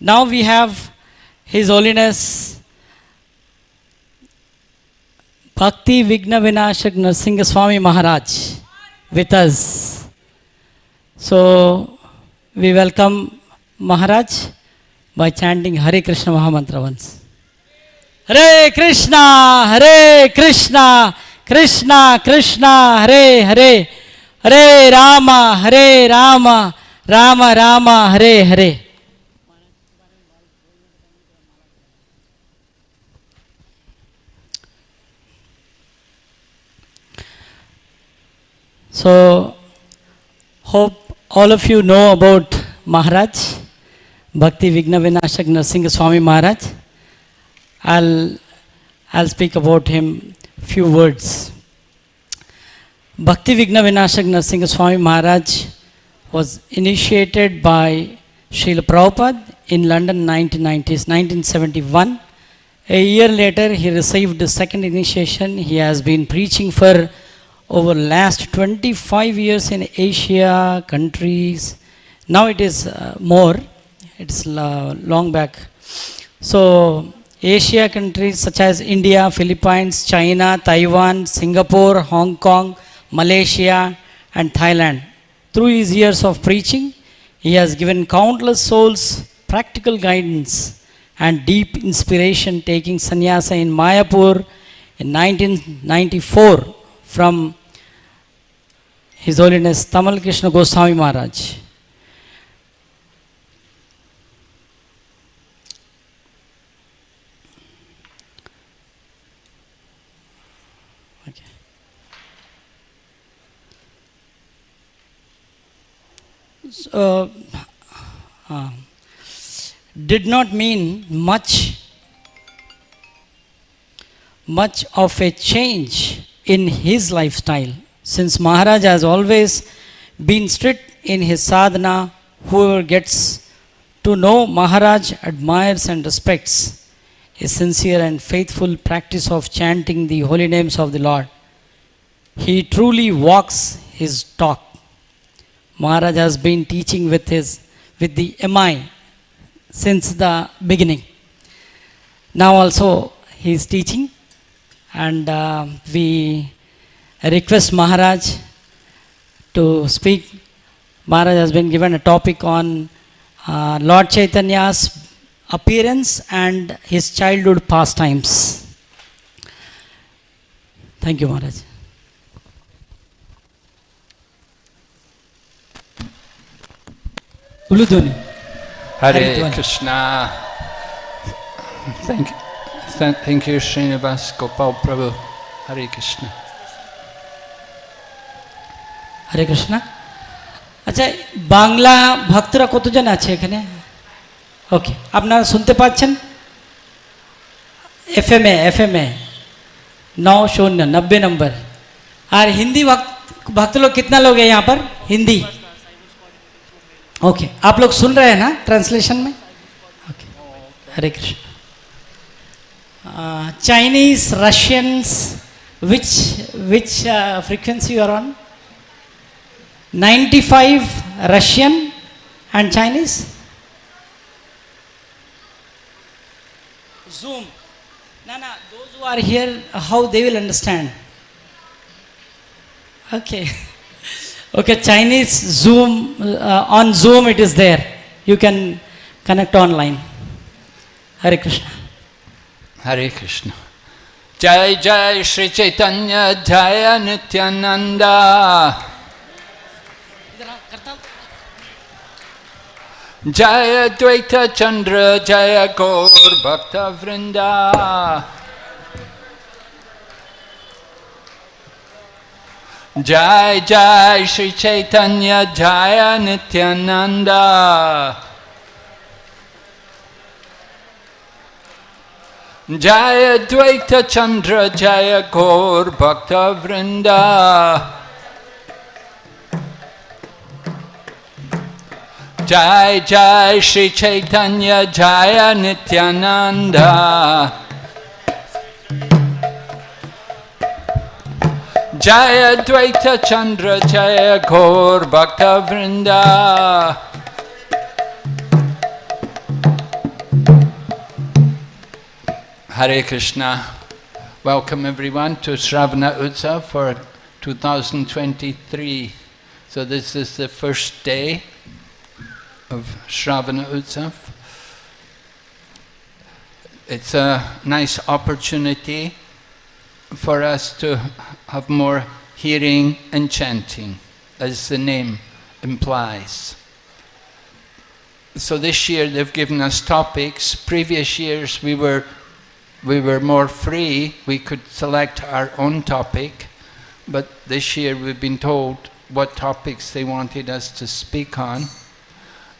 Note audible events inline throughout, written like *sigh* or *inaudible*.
Now we have His Holiness Bhakti Vigna Vinashak Narsinga Swami Maharaj with us. So we welcome Maharaj by chanting Hare Krishna Mahamantra once. Hare Krishna, Hare Krishna, Krishna Krishna, Hare Hare, Hare Rama, Hare Rama, Rama Rama, Hare Hare. So, hope all of you know about Maharaj, Bhakti Vigna Vinashak Narsinga Swami Maharaj. I'll, I'll speak about him few words. Bhakti Vigna Vinashak Narsinga Swami Maharaj was initiated by Srila Prabhupada in London 1990s, 1971. A year later, he received the second initiation. He has been preaching for over last 25 years in Asia countries. Now it is uh, more. It's long back. So Asia countries such as India, Philippines, China, Taiwan, Singapore, Hong Kong, Malaysia and Thailand. Through his years of preaching, he has given countless souls practical guidance and deep inspiration taking sannyasa in Mayapur in 1994 from His Holiness Tamal Krishna Goswami Maharaj. So, uh, did not mean much much of a change in his lifestyle since Maharaj has always been strict in his sadhana, whoever gets to know Maharaj admires and respects a sincere and faithful practice of chanting the holy names of the Lord. He truly walks his talk. Maharaj has been teaching with his with the MI since the beginning. Now also he is teaching and uh, we request Maharaj to speak. Maharaj has been given a topic on uh, Lord Chaitanya's appearance and his childhood pastimes. Thank you, Maharaj. Uluduni. Hare Krishna. Thank, thank, thank you, Srinivas Gopal Prabhu. Hare Krishna. হরে কৃষ্ণ আচ্ছা বাংলা ভক্তরা কতজন আছে এখানে ওকে আপনারা শুনতে পাচ্ছেন F M A F M A नौ शून्य नब्बे नंबर और हिंदी भक्त भक्त लोग कितना लोग हैं यहाँ पर हिंदी ओके आप लोग सुन रहे हैं ना ट्रांसलेशन में okay Hare Krishna Chinese Russians which which frequency you are on 95 Russian and Chinese? Zoom. No, no, those who are here, how they will understand? Okay. *laughs* Okay, Chinese Zoom, uh, on Zoom it is there. You can connect online. Hare Krishna. Hare Krishna. Jai Jai Shri Chaitanya Jaya Nityananda. Jaya Dvaita Chandra Jaya Gaur Bhakta Vrinda. Jai Jai Shri Chaitanya Jaya Nityananda. Jaya Dvaita Chandra Jaya Gaur Bhakta Vrinda. Jai Jai Shri Chaitanya Jaya Nityananda. Jaya Dvaita Chandra Jaya Gaur Bhakta Vrinda. Hare Krishna. Welcome everyone to Sravana Utsav for 2023. So this is the first day of Shravana Utsav. It's a nice opportunity for us to have more hearing and chanting, as the name implies. So this year they've given us topics. Previous years we were we were more free, we could select our own topic, but this year we've been told what topics they wanted us to speak on.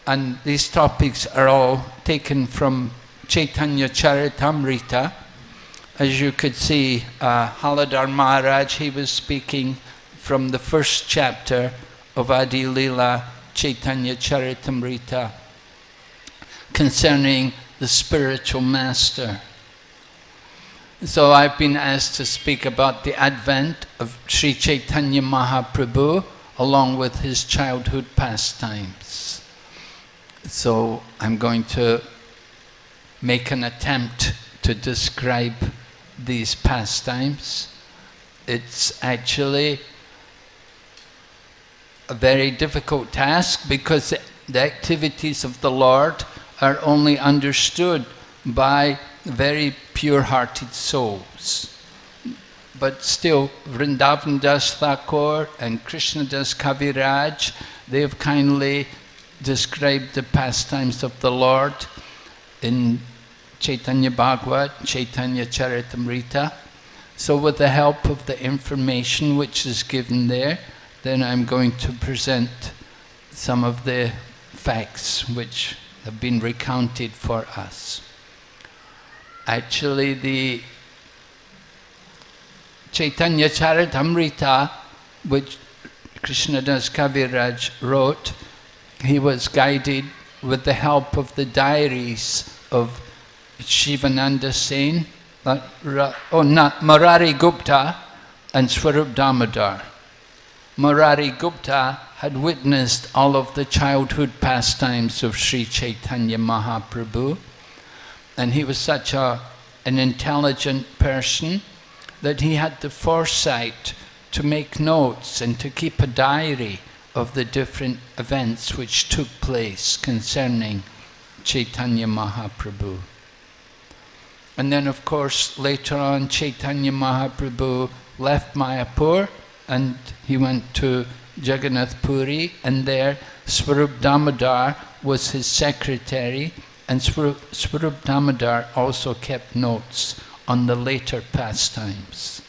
And these topics are all taken from Chaitanya Charitamrita. As you could see, uh, Haladhar Maharaj, he was speaking from the first chapter of Adi Lila Chaitanya Charitamrita concerning the spiritual master. So I've been asked to speak about the advent of Sri Chaitanya Mahaprabhu along with his childhood pastimes. So I'm going to make an attempt to describe these pastimes. It's actually a very difficult task because the activities of the Lord are only understood by very pure-hearted souls. But still, Vrindavan Das Thakur and Krishna Das Kaviraj, they have kindly described the pastimes of the Lord in Chaitanya Bhagavat, Chaitanya Charitamrita. So with the help of the information which is given there, then I'm going to present some of the facts which have been recounted for us. Actually, the Chaitanya Charitamrita, which Krishnadas Kaviraj wrote, he was guided with the help of the diaries of Shivananda Sen, uh, oh, Murari Gupta and Swarup Damodar. Murari Gupta had witnessed all of the childhood pastimes of Sri Chaitanya Mahaprabhu and he was such a, an intelligent person that he had the foresight to make notes and to keep a diary of the different events which took place concerning Chaitanya Mahaprabhu. And then of course later on Chaitanya Mahaprabhu left Mayapur and he went to Jagannath Puri and there Swarup Damodar was his secretary and Swarup Damodar also kept notes on the later pastimes.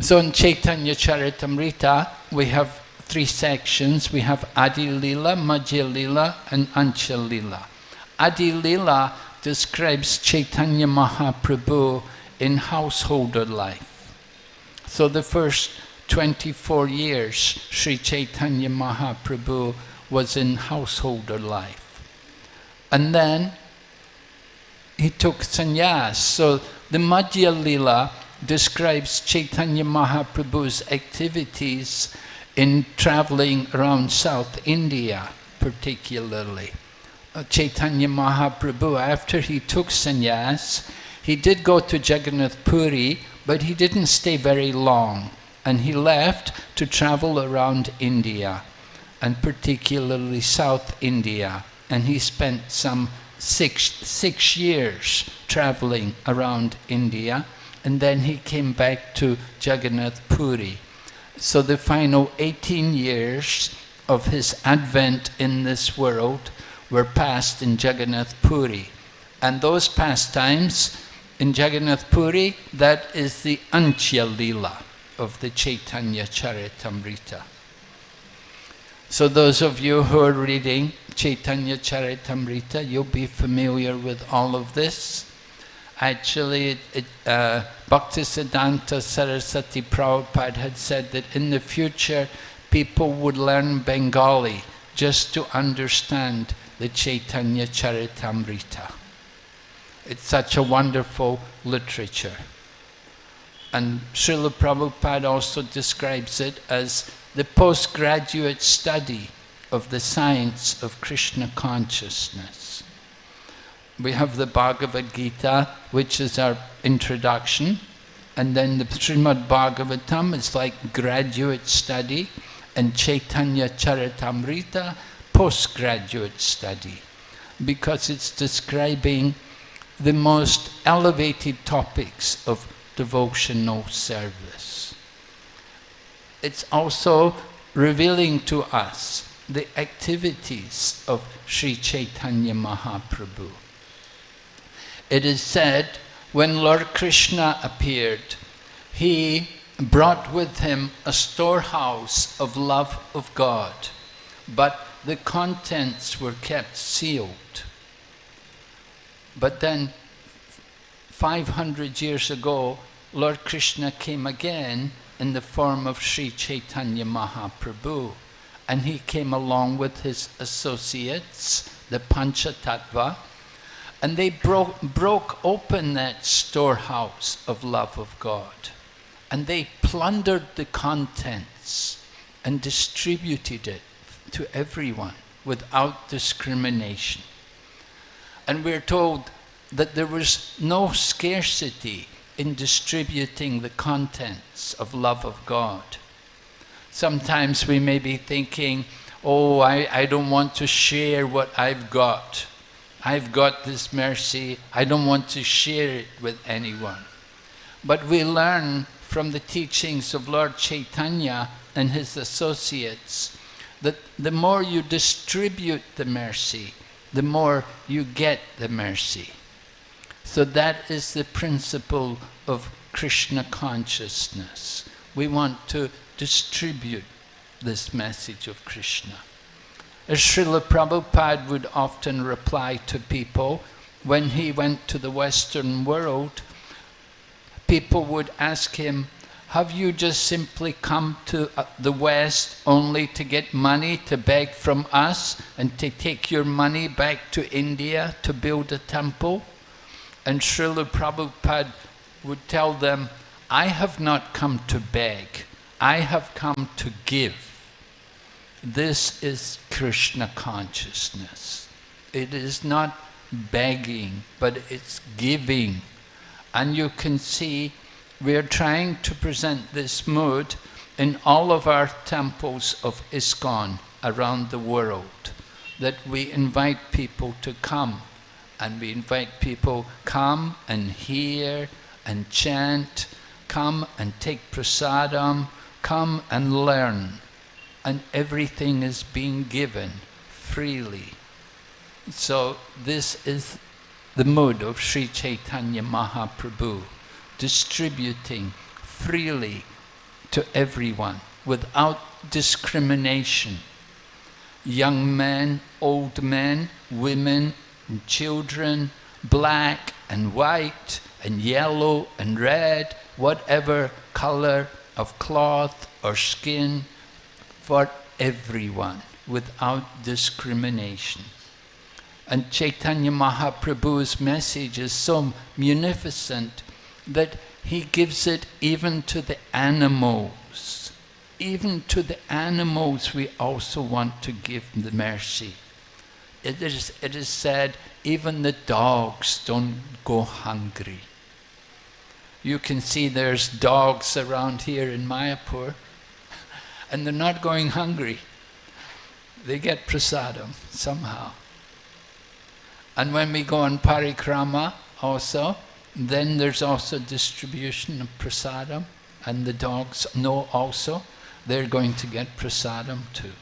So in Chaitanya Charitamrita, we have three sections. We have Adi Lila, Madhya Lila, and Antya Lila. Adi Lila describes Chaitanya Mahaprabhu in householder life. So the first 24 years, Sri Chaitanya Mahaprabhu was in householder life. And then he took sannyas. So the Madhya Lila describes Chaitanya Mahaprabhu's activities in traveling around South India particularly. Uh, Chaitanya Mahaprabhu, after he took sannyas, he did go to Jagannath Puri, but he didn't stay very long. And he left to travel around India, and particularly South India and he spent some six, six years traveling around India and then he came back to Jagannath Puri. So the final 18 years of his advent in this world were passed in Jagannath Puri. And those pastimes in Jagannath Puri, that is the Antya Lila of the Chaitanya Charitamrita. So those of you who are reading Chaitanya Charitamrita, you'll be familiar with all of this. Actually, it, uh, Bhaktisiddhanta Saraswati Prabhupada had said that in the future people would learn Bengali just to understand the Chaitanya Charitamrita. It's such a wonderful literature. And Srila Prabhupada also describes it as the postgraduate study of the science of Krishna consciousness. We have the Bhagavad Gita, which is our introduction, and then the Srimad Bhagavatam is like graduate study, and Chaitanya Charitamrita, postgraduate study, because it's describing the most elevated topics of devotional service. It's also revealing to us the activities of Sri Chaitanya Mahaprabhu. It is said when Lord Krishna appeared, he brought with him a storehouse of love of God, but the contents were kept sealed. But then, 500 years ago, Lord Krishna came again in the form of Sri Chaitanya Mahaprabhu. And he came along with his associates, the Panchatattva, and they broke, broke open that storehouse of love of God. And they plundered the contents and distributed it to everyone without discrimination. And we're told that there was no scarcity in distributing the contents of love of God. Sometimes we may be thinking, oh, I, I don't want to share what I've got. I've got this mercy, I don't want to share it with anyone. But we learn from the teachings of Lord Chaitanya and his associates that the more you distribute the mercy, the more you get the mercy. So that is the principle of Krishna consciousness. We want to distribute this message of Krishna. As Srila Prabhupada would often reply to people when he went to the Western world, people would ask him, have you just simply come to uh, the West only to get money to beg from us and to take your money back to India to build a temple? And Srila Prabhupada would tell them, I have not come to beg, I have come to give. This is Krishna consciousness. It is not begging, but it's giving. And you can see we are trying to present this mood in all of our temples of ISKCON around the world, that we invite people to come and we invite people come and hear and chant, come and take prasadam, come and learn. And everything is being given freely. So this is the mood of Sri Chaitanya Mahaprabhu, distributing freely to everyone without discrimination. Young men, old men, women, and children, black and white and yellow and red, whatever color of cloth or skin, for everyone without discrimination. And Chaitanya Mahaprabhu's message is so munificent that he gives it even to the animals. Even to the animals we also want to give the mercy it is, it is said, even the dogs don't go hungry. You can see there's dogs around here in Mayapur, and they're not going hungry. They get prasadam somehow. And when we go on parikrama also, then there's also distribution of prasadam, and the dogs know also they're going to get prasadam too.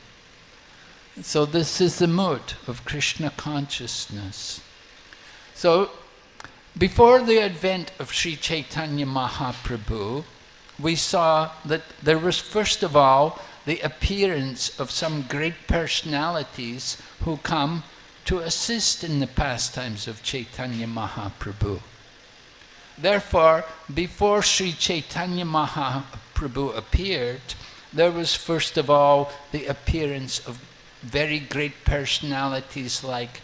So this is the mood of Krishna consciousness. So before the advent of Sri Chaitanya Mahaprabhu, we saw that there was first of all the appearance of some great personalities who come to assist in the pastimes of Chaitanya Mahaprabhu. Therefore, before Sri Chaitanya Mahaprabhu appeared, there was first of all the appearance of very great personalities like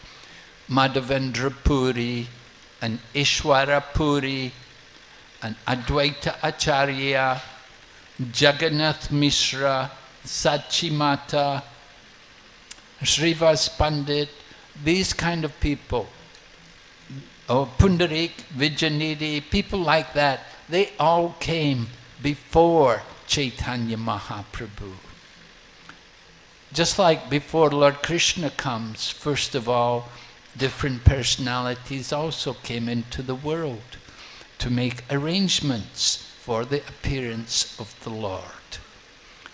Madhavendra Puri and Ishwara Puri and Advaita Acharya, Jagannath Mishra, Sachimata, Mata, Srivas Pandit, these kind of people or Pundarik, Vidyanidhi, people like that, they all came before Chaitanya Mahaprabhu. Just like before Lord Krishna comes, first of all, different personalities also came into the world to make arrangements for the appearance of the Lord.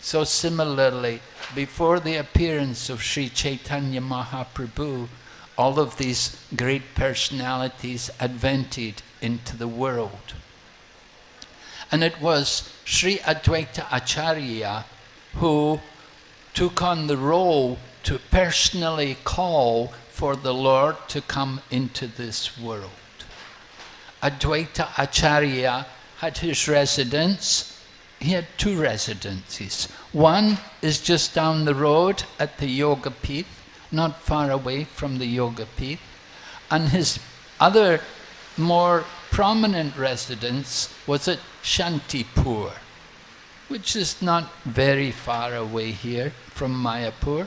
So similarly, before the appearance of Sri Chaitanya Mahaprabhu, all of these great personalities advented into the world. And it was Sri Advaita Acharya who took on the role to personally call for the Lord to come into this world. Advaita Acharya had his residence, he had two residences. One is just down the road at the Yoga Pith, not far away from the Yoga Pith, and his other more prominent residence was at Shantipur, which is not very far away here from Mayapur.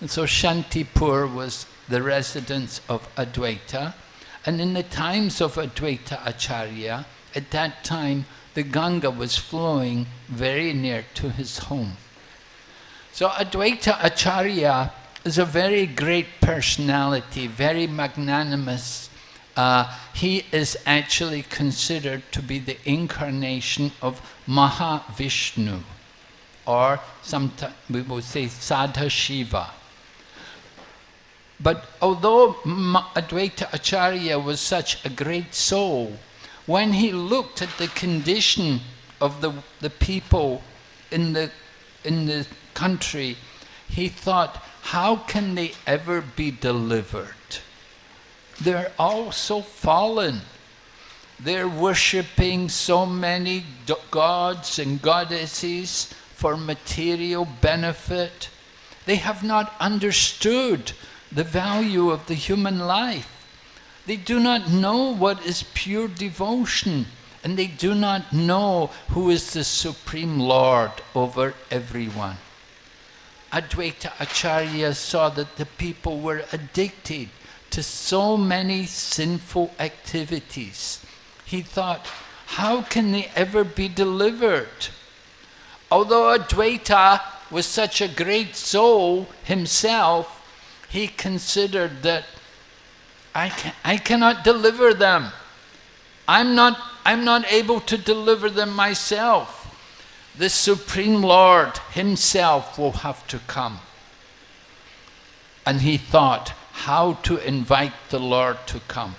And so Shantipur was the residence of Advaita. And in the times of Advaita Acharya, at that time the Ganga was flowing very near to his home. So Advaita Acharya is a very great personality, very magnanimous. Uh, he is actually considered to be the incarnation of Mahavishnu, or sometimes we would say Sadha Shiva. But although Advaita Acharya was such a great soul, when he looked at the condition of the, the people in the, in the country, he thought, how can they ever be delivered? They're all so fallen. They're worshipping so many gods and goddesses for material benefit. They have not understood the value of the human life. They do not know what is pure devotion and they do not know who is the Supreme Lord over everyone. Advaita Acharya saw that the people were addicted to so many sinful activities. He thought, how can they ever be delivered? Although Advaita was such a great soul himself, he considered that I, can, I cannot deliver them. I'm not, I'm not able to deliver them myself. The Supreme Lord Himself will have to come. And he thought how to invite the Lord to come.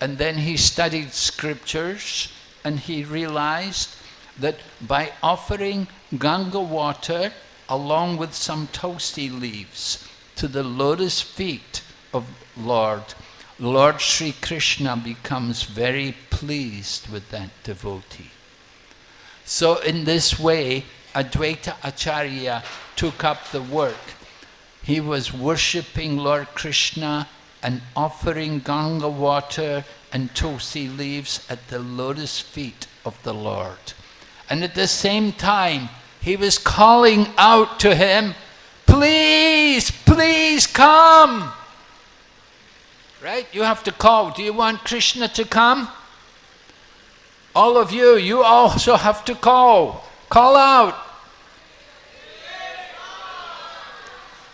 And then he studied scriptures and he realized that by offering Ganga water along with some tulsi leaves to the lotus feet of Lord, Lord Sri Krishna becomes very pleased with that devotee. So in this way, Advaita Acharya took up the work. He was worshipping Lord Krishna and offering Ganga water and tulsi leaves at the lotus feet of the Lord. And at the same time, he was calling out to him, please, please come. Right? You have to call. Do you want Krishna to come? All of you, you also have to call. Call out.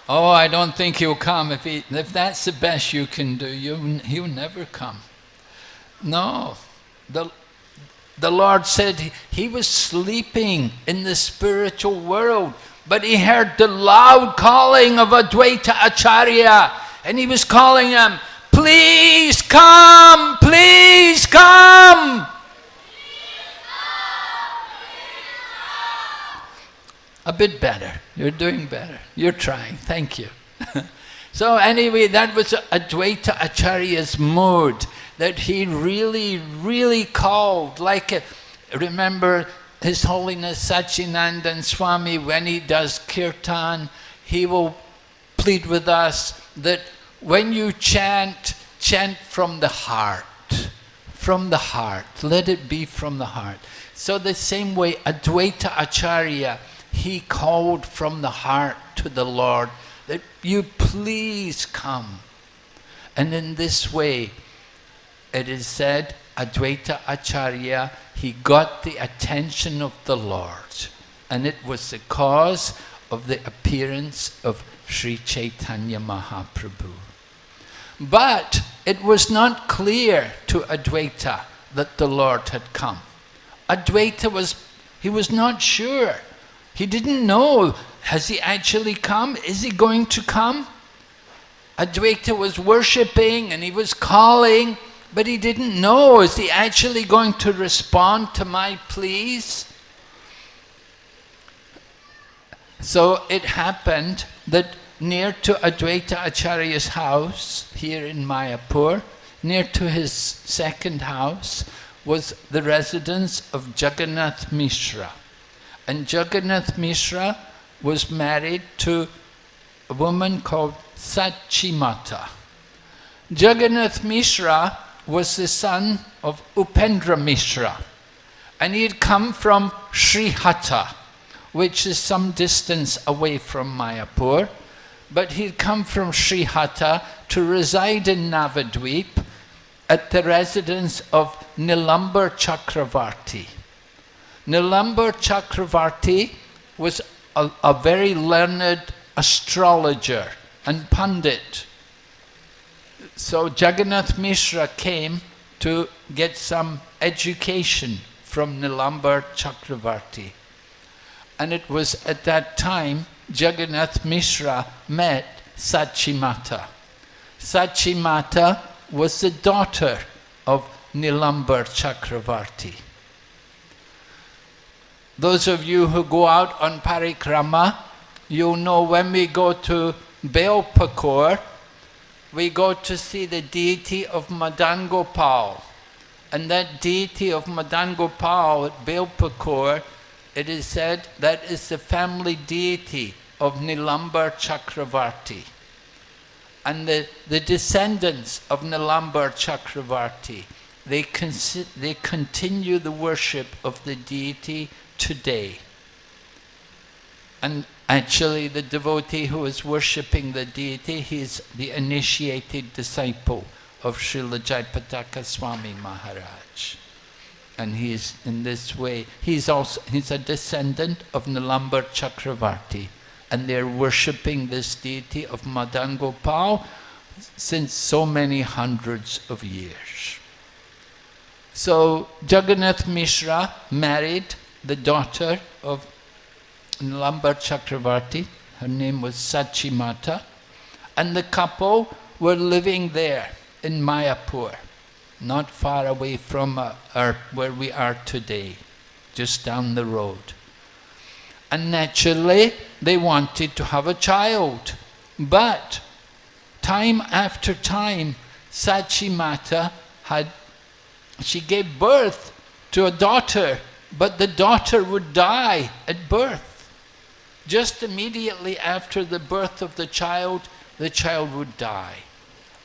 Oh, I don't think he'll come. If, he, if that's the best you can do, you, he'll never come. No. The, the Lord said he, he was sleeping in the spiritual world, but he heard the loud calling of Advaita Acharya, and he was calling him, Please come, please come. A bit better. You're doing better. You're trying. Thank you. *laughs* so anyway, that was Advaita Acharya's mood that he really, really called. Like, a, remember His Holiness Sacinandana Swami, when he does kirtan, he will plead with us that when you chant, chant from the heart. From the heart. Let it be from the heart. So the same way, Advaita Acharya, he called from the heart to the Lord that you please come. And in this way, it is said Advaita Acharya, he got the attention of the Lord. And it was the cause of the appearance of Sri Chaitanya Mahaprabhu. But it was not clear to Advaita that the Lord had come. Advaita was, he was not sure. He didn't know, has he actually come? Is he going to come? Advaita was worshipping and he was calling, but he didn't know, is he actually going to respond to my pleas? So it happened that near to Advaita Acharya's house, here in Mayapur, near to his second house, was the residence of Jagannath Mishra. And Jagannath Mishra was married to a woman called Sachimata. Jagannath Mishra was the son of Upendra Mishra, and he had come from Srihata, which is some distance away from Mayapur, but he'd come from Srihata to reside in Navadvip at the residence of Nilambar Chakravarti. Nilambar Chakravarti was a, a very learned astrologer and pundit. So Jagannath Mishra came to get some education from Nilambar Chakravarti. And it was at that time Jagannath Mishra met Sachimata. Sachimata was the daughter of Nilambar Chakravarti. Those of you who go out on parikrama, you'll know when we go to Belpukur, we go to see the deity of Madan Gopal. And that deity of Madan Gopal at Belpukur, it is said that is the family deity of Nilambar Chakravarti. And the, the descendants of Nilambar Chakravarti, they, they continue the worship of the deity today. And actually the devotee who is worshipping the deity, he is the initiated disciple of Srila Jayapataka Swami Maharaj. And he is in this way, he's also he's a descendant of Nilambar Chakravarti. And they're worshipping this deity of Madan Gopal since so many hundreds of years. So Jagannath Mishra married the daughter of Nilambar Chakravarti. Her name was Sachimata. And the couple were living there in Mayapur, not far away from uh, our, where we are today, just down the road. And naturally, they wanted to have a child. But time after time, Sachimata had, she gave birth to a daughter but the daughter would die at birth. Just immediately after the birth of the child, the child would die.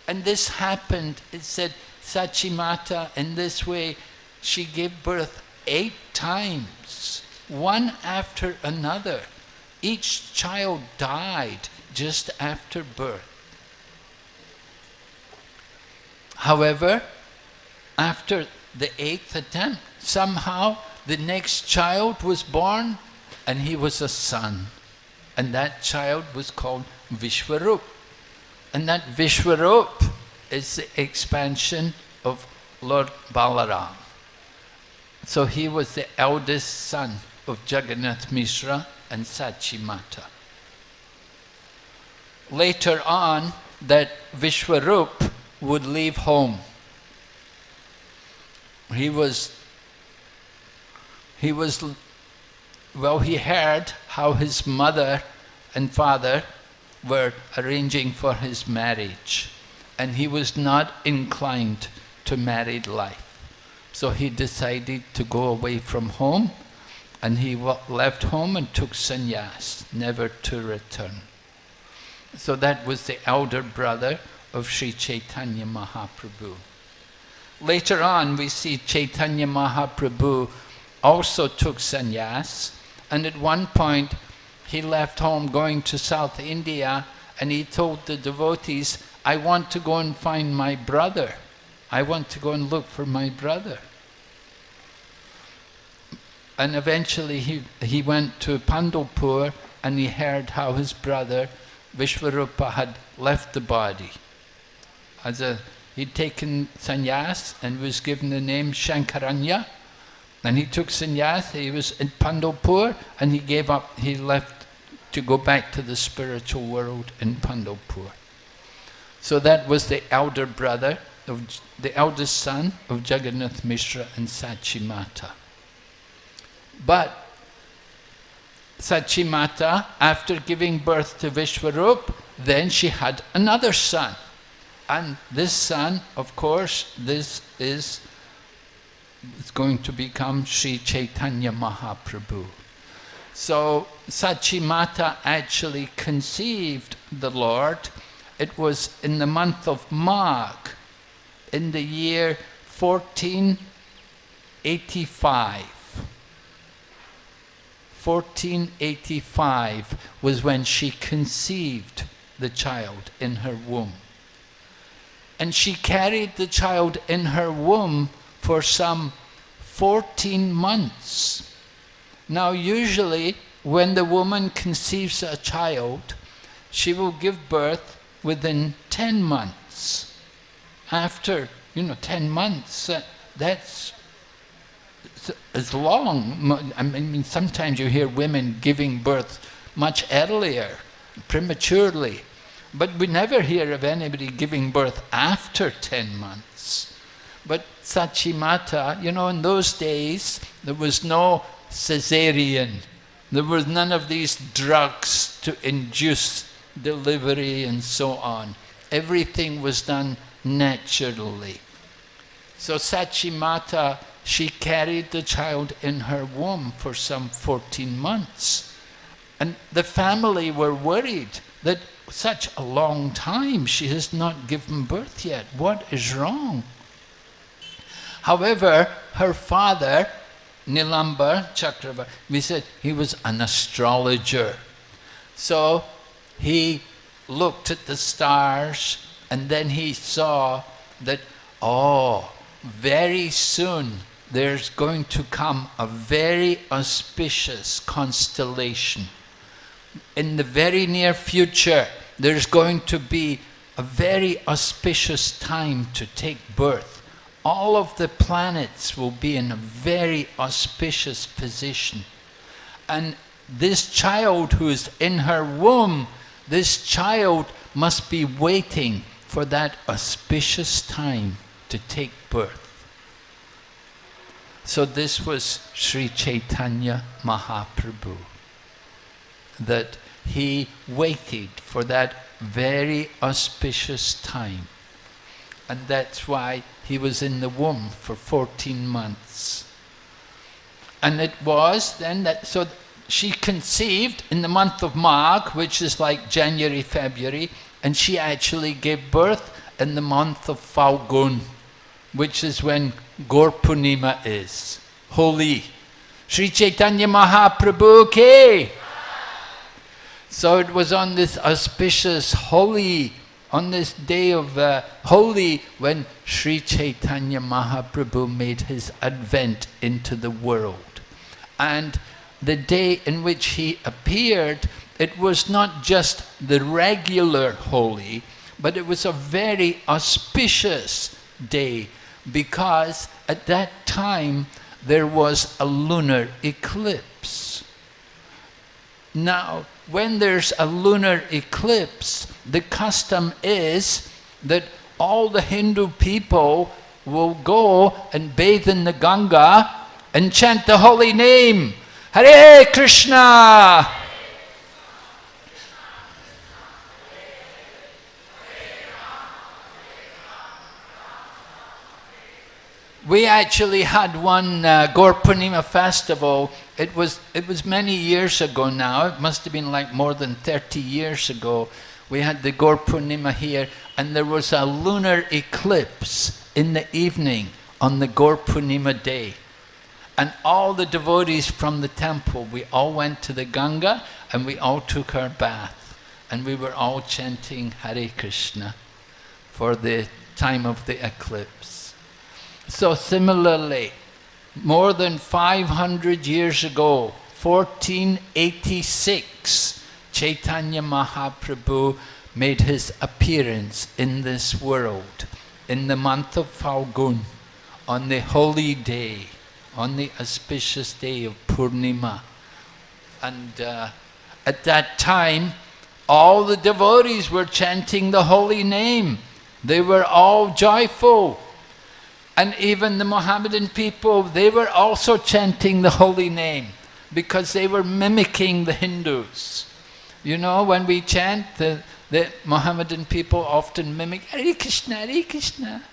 And this happened, it said, Sachimata, in this way, she gave birth eight times, one after another. Each child died just after birth. However, after the eighth attempt, somehow the next child was born and he was a son. And that child was called Vishwarup. And that Vishwarup is the expansion of Lord Balaram. So he was the eldest son of Jagannath Mishra and Sachimata. Later on, that Vishwarup would leave home. He was he was, well, he heard how his mother and father were arranging for his marriage. And he was not inclined to married life. So he decided to go away from home and he left home and took sannyas, never to return. So that was the elder brother of Sri Chaitanya Mahaprabhu. Later on we see Chaitanya Mahaprabhu also took sannyas and at one point he left home going to South India and he told the devotees, I want to go and find my brother. I want to go and look for my brother. And eventually he, he went to Pandharpur and he heard how his brother Vishvarupa had left the body. As a, he'd taken sannyas and was given the name Shankaranya. And he took sannyas, he was in Pandharpur and he gave up, he left to go back to the spiritual world in Pandharpur. So that was the elder brother, of the eldest son of Jagannath Mishra and Sachi Mata. But Sachimata, after giving birth to Vishwarup, then she had another son. And this son, of course, this is, is going to become Sri Chaitanya Mahaprabhu. So Sachimata actually conceived the Lord. It was in the month of Magh, in the year 1485. 1485 was when she conceived the child in her womb. And she carried the child in her womb for some 14 months. Now usually when the woman conceives a child, she will give birth within 10 months. After, you know, 10 months, uh, that's as long. I mean, sometimes you hear women giving birth much earlier, prematurely, but we never hear of anybody giving birth after 10 months. But Sachimata, you know, in those days, there was no cesarean. There was none of these drugs to induce delivery and so on. Everything was done naturally. So Sachimata she carried the child in her womb for some 14 months. And the family were worried that such a long time she has not given birth yet. What is wrong? However, her father, Nilambar Chakravarti, we said he was an astrologer. So he looked at the stars and then he saw that, oh, very soon there's going to come a very auspicious constellation. In the very near future, there's going to be a very auspicious time to take birth. All of the planets will be in a very auspicious position. And this child who is in her womb, this child must be waiting for that auspicious time to take birth. So this was Sri Chaitanya Mahaprabhu, that he waited for that very auspicious time. And that's why he was in the womb for 14 months. And it was then that, so she conceived in the month of Magh, which is like January, February, and she actually gave birth in the month of Falgun, which is when Gaur Purnima is. Holi. Sri Chaitanya Mahaprabhu ke. So it was on this auspicious, Holi, on this day of uh, Holi, when Sri Chaitanya Mahaprabhu made his advent into the world. And the day in which he appeared, it was not just the regular Holi, but it was a very auspicious day because at that time there was a lunar eclipse. Now, when there's a lunar eclipse, the custom is that all the Hindu people will go and bathe in the Ganga and chant the holy name, Hare Krishna! We actually had one uh, festival. It was, it was many years ago now. It must have been like more than 30 years ago. We had the Gaur Purnima here and there was a lunar eclipse in the evening on the Gaur Purnima day. And all the devotees from the temple, we all went to the Ganga and we all took our bath. And we were all chanting Hare Krishna for the time of the eclipse. So similarly, more than 500 years ago, 1486, Chaitanya Mahaprabhu made his appearance in this world in the month of Falgun on the holy day, on the auspicious day of Purnima. And uh, at that time, all the devotees were chanting the holy name. They were all joyful. And even the Mohammedan people, they were also chanting the holy name because they were mimicking the Hindus. You know, when we chant, the, the Mohammedan people often mimic Hare Krishna, Hare Krishna.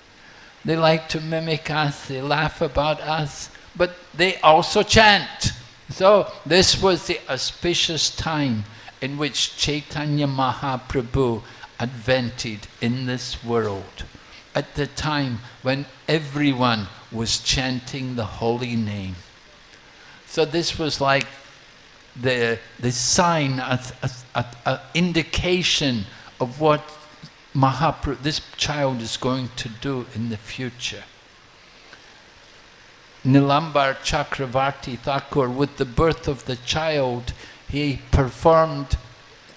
They like to mimic us, they laugh about us, but they also chant. So this was the auspicious time in which Chaitanya Mahaprabhu advented in this world. At the time when everyone was chanting the holy name. So this was like the, the sign, an indication of what Mahaprabhu, this child is going to do in the future. Nilambar Chakravarti Thakur, with the birth of the child, he performed,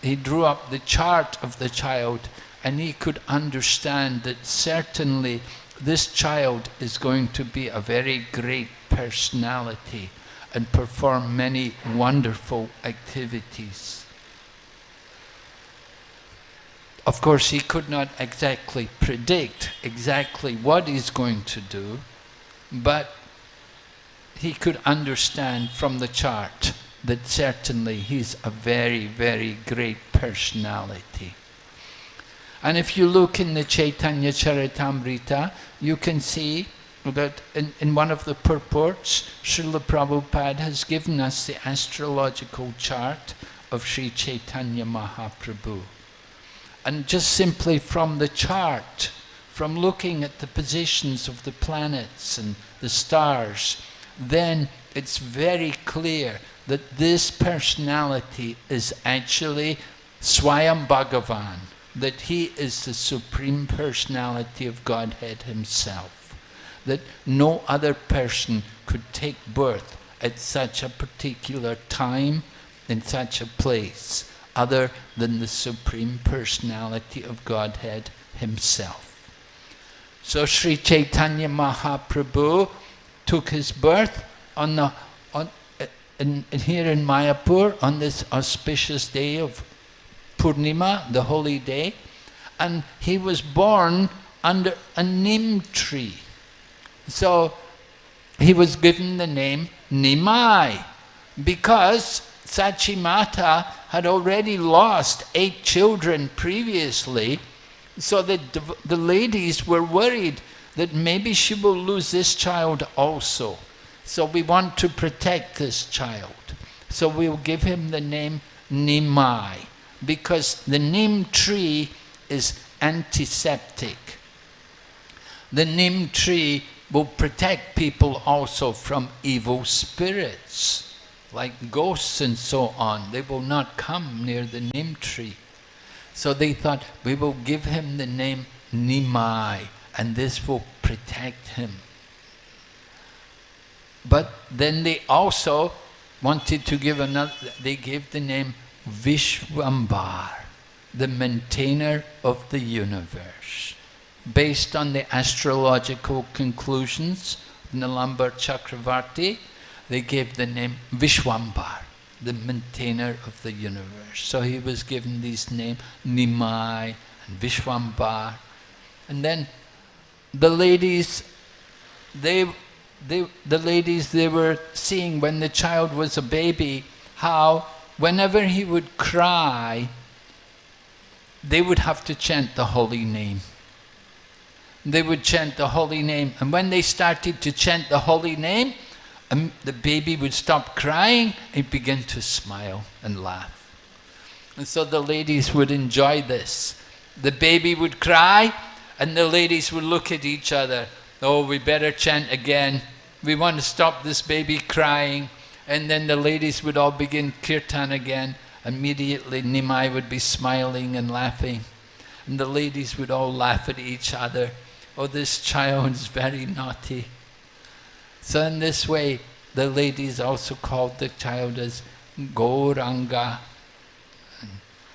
he drew up the chart of the child and he could understand that certainly this child is going to be a very great personality and perform many wonderful activities. Of course, he could not exactly predict exactly what he's going to do, but he could understand from the chart that certainly he's a very, very great personality. And if you look in the Chaitanya Charitamrita, you can see that in, in one of the purports, Srila Prabhupada has given us the astrological chart of Sri Chaitanya Mahaprabhu. And just simply from the chart, from looking at the positions of the planets and the stars, then it's very clear that this personality is actually Swayam Bhagavan, that he is the Supreme Personality of Godhead himself that no other person could take birth at such a particular time, in such a place, other than the Supreme Personality of Godhead Himself. So Sri Chaitanya Mahaprabhu took his birth on the, on, in, here in Mayapur on this auspicious day of Purnima, the holy day, and he was born under a neem tree. So he was given the name Nimai because Sachimata had already lost eight children previously, so the, the ladies were worried that maybe she will lose this child also. So we want to protect this child. So we'll give him the name Nimai, because the Nim tree is antiseptic. The Nim tree will protect people also from evil spirits, like ghosts and so on. They will not come near the neem tree. So they thought, we will give him the name Nimai, and this will protect him. But then they also wanted to give another, they gave the name Vishwambar, the maintainer of the universe based on the astrological conclusions of Chakravarti, they gave the name Vishwambar, the maintainer of the universe. So he was given these names, Nimai and Vishwambar. And then the ladies, they, they, the ladies, they were seeing when the child was a baby, how whenever he would cry, they would have to chant the holy name they would chant the holy name. And when they started to chant the holy name, um, the baby would stop crying and begin to smile and laugh. And so the ladies would enjoy this. The baby would cry and the ladies would look at each other. Oh, we better chant again. We want to stop this baby crying. And then the ladies would all begin kirtan again. Immediately Nimai would be smiling and laughing. And the ladies would all laugh at each other oh, this child is very naughty. So in this way, the ladies also called the child as Gauranga,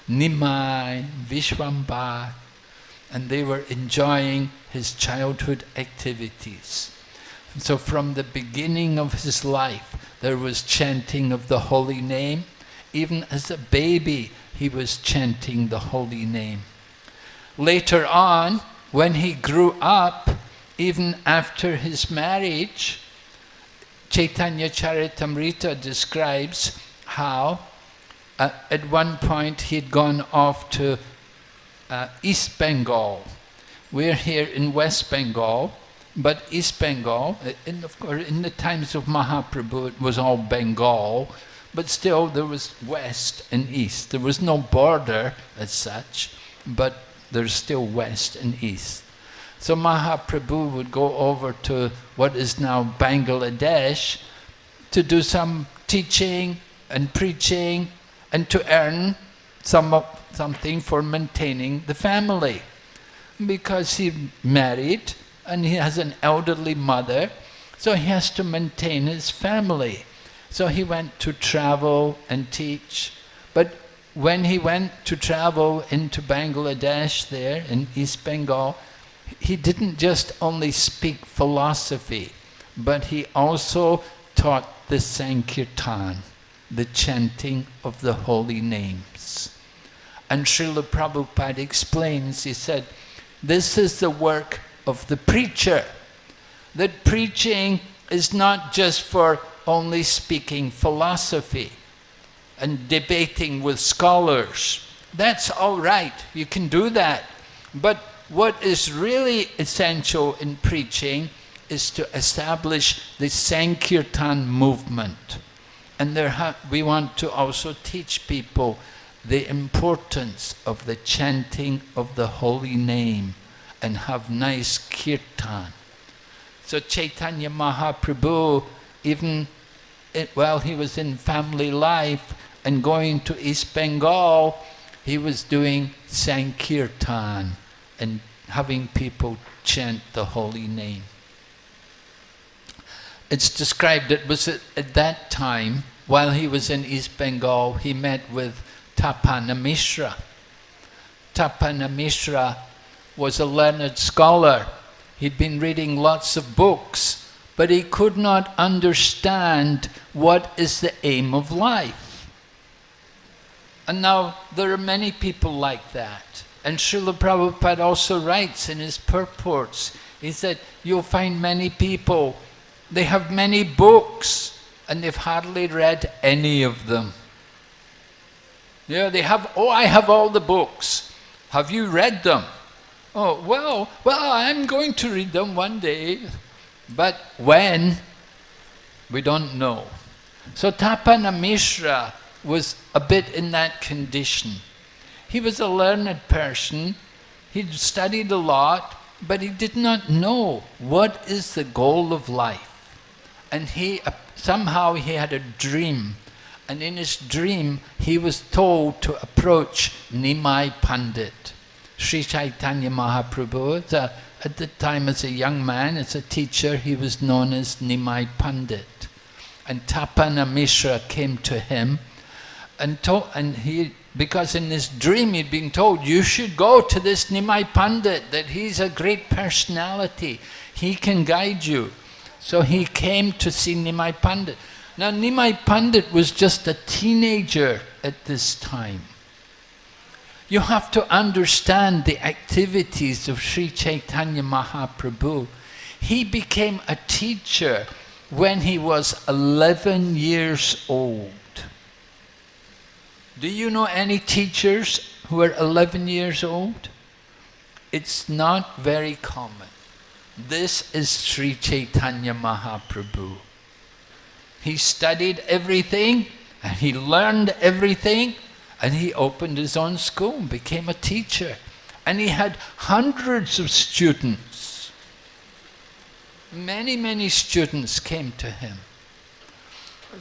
Nimai, Vishwambar, and they were enjoying his childhood activities. So from the beginning of his life, there was chanting of the holy name. Even as a baby, he was chanting the holy name. Later on, when he grew up, even after his marriage, Chaitanya Charitamrita describes how uh, at one point he'd gone off to uh, East Bengal. We're here in West Bengal, but East Bengal, uh, in, of course, in the times of Mahaprabhu, it was all Bengal, but still there was West and East. There was no border as such, but there's still West and East. So Mahaprabhu would go over to what is now Bangladesh to do some teaching and preaching and to earn some, something for maintaining the family. Because he married and he has an elderly mother, so he has to maintain his family. So he went to travel and teach. But when he went to travel into Bangladesh there in East Bengal, he didn't just only speak philosophy, but he also taught the Sankirtan, the chanting of the holy names. And Srila Prabhupada explains, he said, this is the work of the preacher. That preaching is not just for only speaking philosophy and debating with scholars. That's all right, you can do that. But what is really essential in preaching is to establish the Sankirtan movement. And we want to also teach people the importance of the chanting of the holy name and have nice kirtan. So Chaitanya Mahaprabhu, even it, while he was in family life and going to East Bengal, he was doing Sankirtan and having people chant the holy name. It's described, it was at, at that time, while he was in East Bengal, he met with Tapana Mishra. Tapana Mishra was a learned scholar. He'd been reading lots of books, but he could not understand what is the aim of life. And now there are many people like that. And Srila Prabhupada also writes in his purports, he said, you'll find many people, they have many books, and they've hardly read any of them. Yeah, they have, oh, I have all the books. Have you read them? Oh, well, well, I'm going to read them one day. But when? We don't know. So Tapana Mishra was a bit in that condition. He was a learned person, he'd studied a lot, but he did not know what is the goal of life. And he uh, somehow he had a dream, and in his dream he was told to approach Nimai Pandit. Sri Chaitanya Mahaprabhu, at the time as a young man, as a teacher, he was known as Nimai Pandit. And Tapana Mishra came to him and, told, and he because in this dream he'd been told, you should go to this Nimai Pandit, that he's a great personality, he can guide you. So he came to see Nimai Pandit. Now Nimai Pandit was just a teenager at this time. You have to understand the activities of Sri Chaitanya Mahaprabhu. He became a teacher when he was 11 years old. Do you know any teachers who are 11 years old? It's not very common. This is Sri Chaitanya Mahaprabhu. He studied everything and he learned everything and he opened his own school and became a teacher. And he had hundreds of students. Many, many students came to him.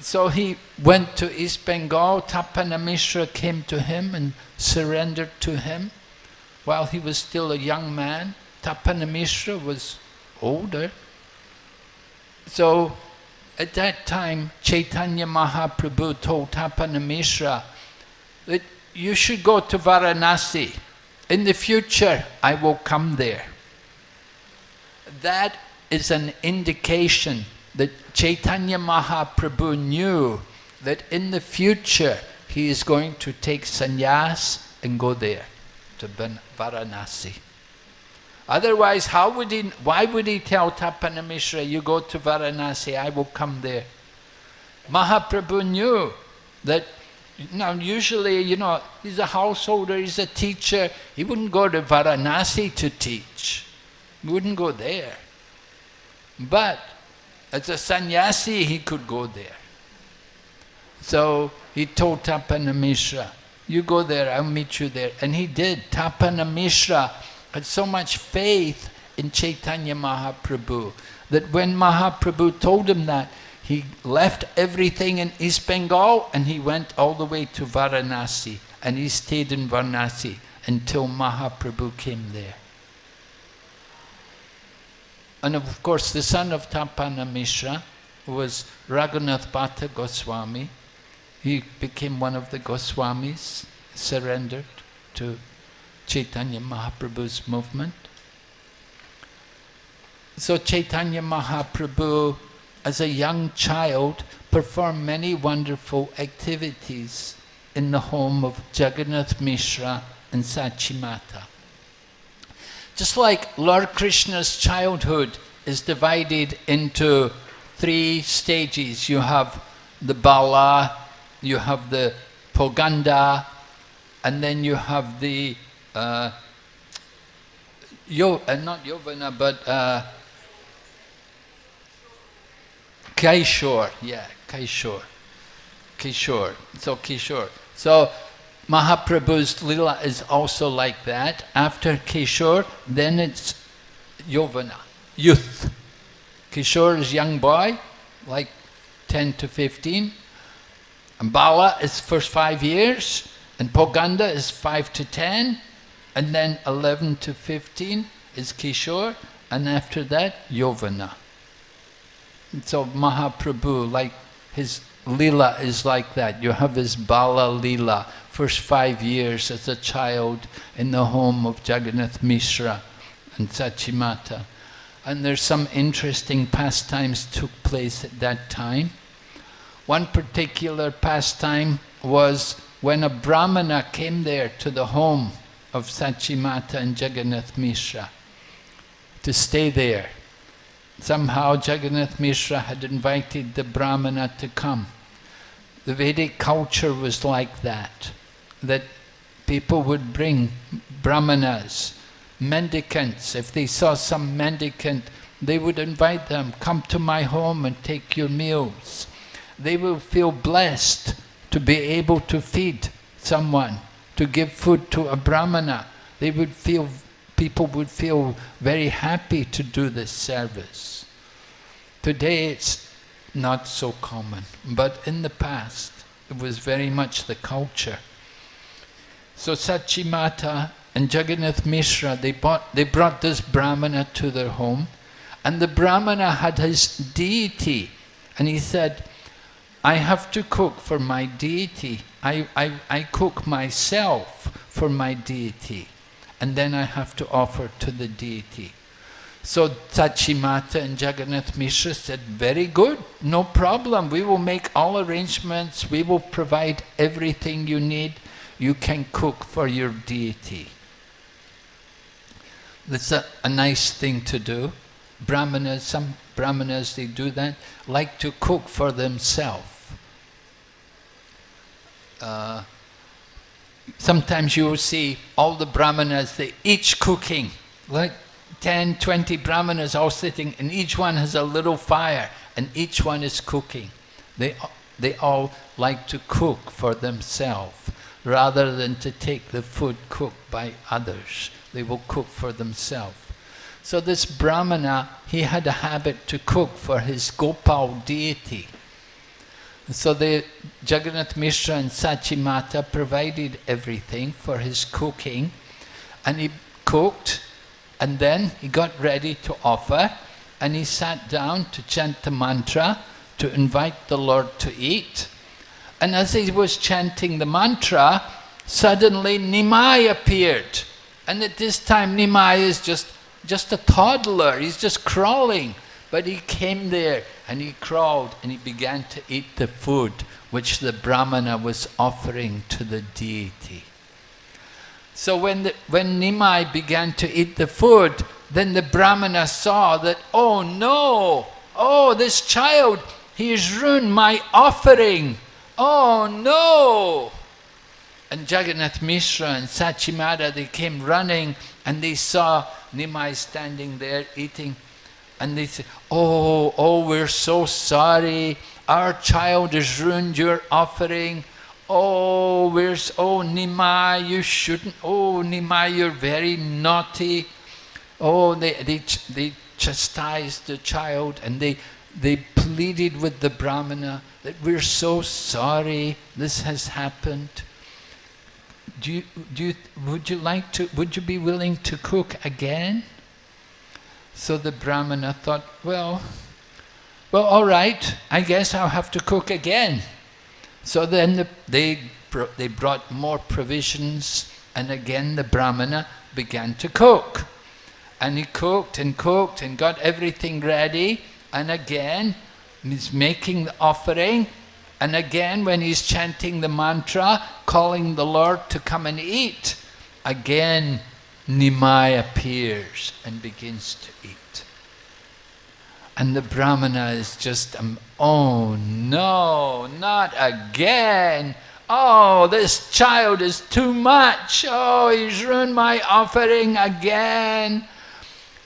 So he went to East Bengal, Tapana Mishra came to him and surrendered to him while he was still a young man. Tapana Mishra was older. So at that time, Chaitanya Mahaprabhu told Tapana Mishra that you should go to Varanasi. In the future, I will come there. That is an indication that Chaitanya Mahaprabhu knew that in the future he is going to take sannyas and go there to Varanasi. Otherwise, how would he, why would he tell Tapana Mishra, you go to Varanasi, I will come there? Mahaprabhu knew that, now usually, you know, he's a householder, he's a teacher, he wouldn't go to Varanasi to teach. He wouldn't go there. But as a sannyasi, he could go there. So he told Tapana Mishra, you go there, I'll meet you there. And he did. Tapana Mishra had so much faith in Chaitanya Mahaprabhu that when Mahaprabhu told him that, he left everything in East Bengal and he went all the way to Varanasi and he stayed in Varanasi until Mahaprabhu came there. And of course the son of Tapana Mishra was Raghunath Bhatta Goswami. He became one of the Goswamis, surrendered to Chaitanya Mahaprabhu's movement. So Chaitanya Mahaprabhu, as a young child, performed many wonderful activities in the home of Jagannath Mishra and Sachimata. Just like Lord Krishna's childhood is divided into three stages. You have the Bala, you have the Poganda, and then you have the uh, Yo, uh, not Yovana, but uh, yeah, Kaishore, Kishore, so Kishore. So Mahaprabhu's lila is also like that. After Kishore, then it's Yovana, youth. Kishore is young boy, like 10 to 15. And Bala is first five years, and Poganda is 5 to 10, and then 11 to 15 is Kishore, and after that, Yovana. And so Mahaprabhu, like his lila is like that. You have his Bala lila, first five years as a child in the home of Jagannath Mishra and Sachimata. And there's some interesting pastimes took place at that time. One particular pastime was when a brahmana came there to the home of Sachimata and Jagannath Mishra to stay there. Somehow Jagannath Mishra had invited the brahmana to come. The Vedic culture was like that, that people would bring brahmanas, mendicants. If they saw some mendicant, they would invite them, come to my home and take your meals. They will feel blessed to be able to feed someone to give food to a brahmana, they would feel, people would feel very happy to do this service. Today it's not so common, but in the past it was very much the culture. So Sachimata and Jagannath Mishra, they, bought, they brought this brahmana to their home, and the brahmana had his deity, and he said, I have to cook for my deity. I, I, I cook myself for my deity. And then I have to offer to the deity. So Sachimata and Jagannath Mishra said, very good, no problem, we will make all arrangements, we will provide everything you need, you can cook for your deity. That's a, a nice thing to do. Brahmanas, some Brahmanas, they do that, like to cook for themselves uh, sometimes you will see all the brahmanas, they each cooking, like 10, 20 brahmanas all sitting, and each one has a little fire, and each one is cooking. They, they all like to cook for themselves, rather than to take the food cooked by others. They will cook for themselves. So this brahmana, he had a habit to cook for his Gopal deity. So the Jagannath Mishra and Sachimata provided everything for his cooking and he cooked And then he got ready to offer and he sat down to chant the mantra to invite the Lord to eat. And as he was chanting the mantra, suddenly Nimai appeared. And at this time Nimai is just, just a toddler, he's just crawling. But he came there and he crawled and he began to eat the food which the Brahmana was offering to the deity. So when, the, when Nimai began to eat the food, then the Brahmana saw that, oh no, oh this child, he has ruined my offering. Oh no! And Jagannath Mishra and Sachimata, they came running and they saw Nimai standing there eating. And they said, oh, oh, we're so sorry. Our child has ruined your offering. Oh, where's, oh, Nimai, you shouldn't, oh, Nimai, you're very naughty. Oh, they, they, they chastised the child and they, they pleaded with the Brahmana that we're so sorry this has happened. Do you, do you, would you like to, would you be willing to cook again? So the Brahmana thought, well, well, all right, I guess I'll have to cook again. So then the, they, they brought more provisions and again the Brahmana began to cook. And he cooked and cooked and got everything ready and again he's making the offering and again when he's chanting the mantra, calling the Lord to come and eat, again Nimai appears and begins to eat. And the Brahmana is just, um, oh no, not again. Oh, this child is too much. Oh, he's ruined my offering again.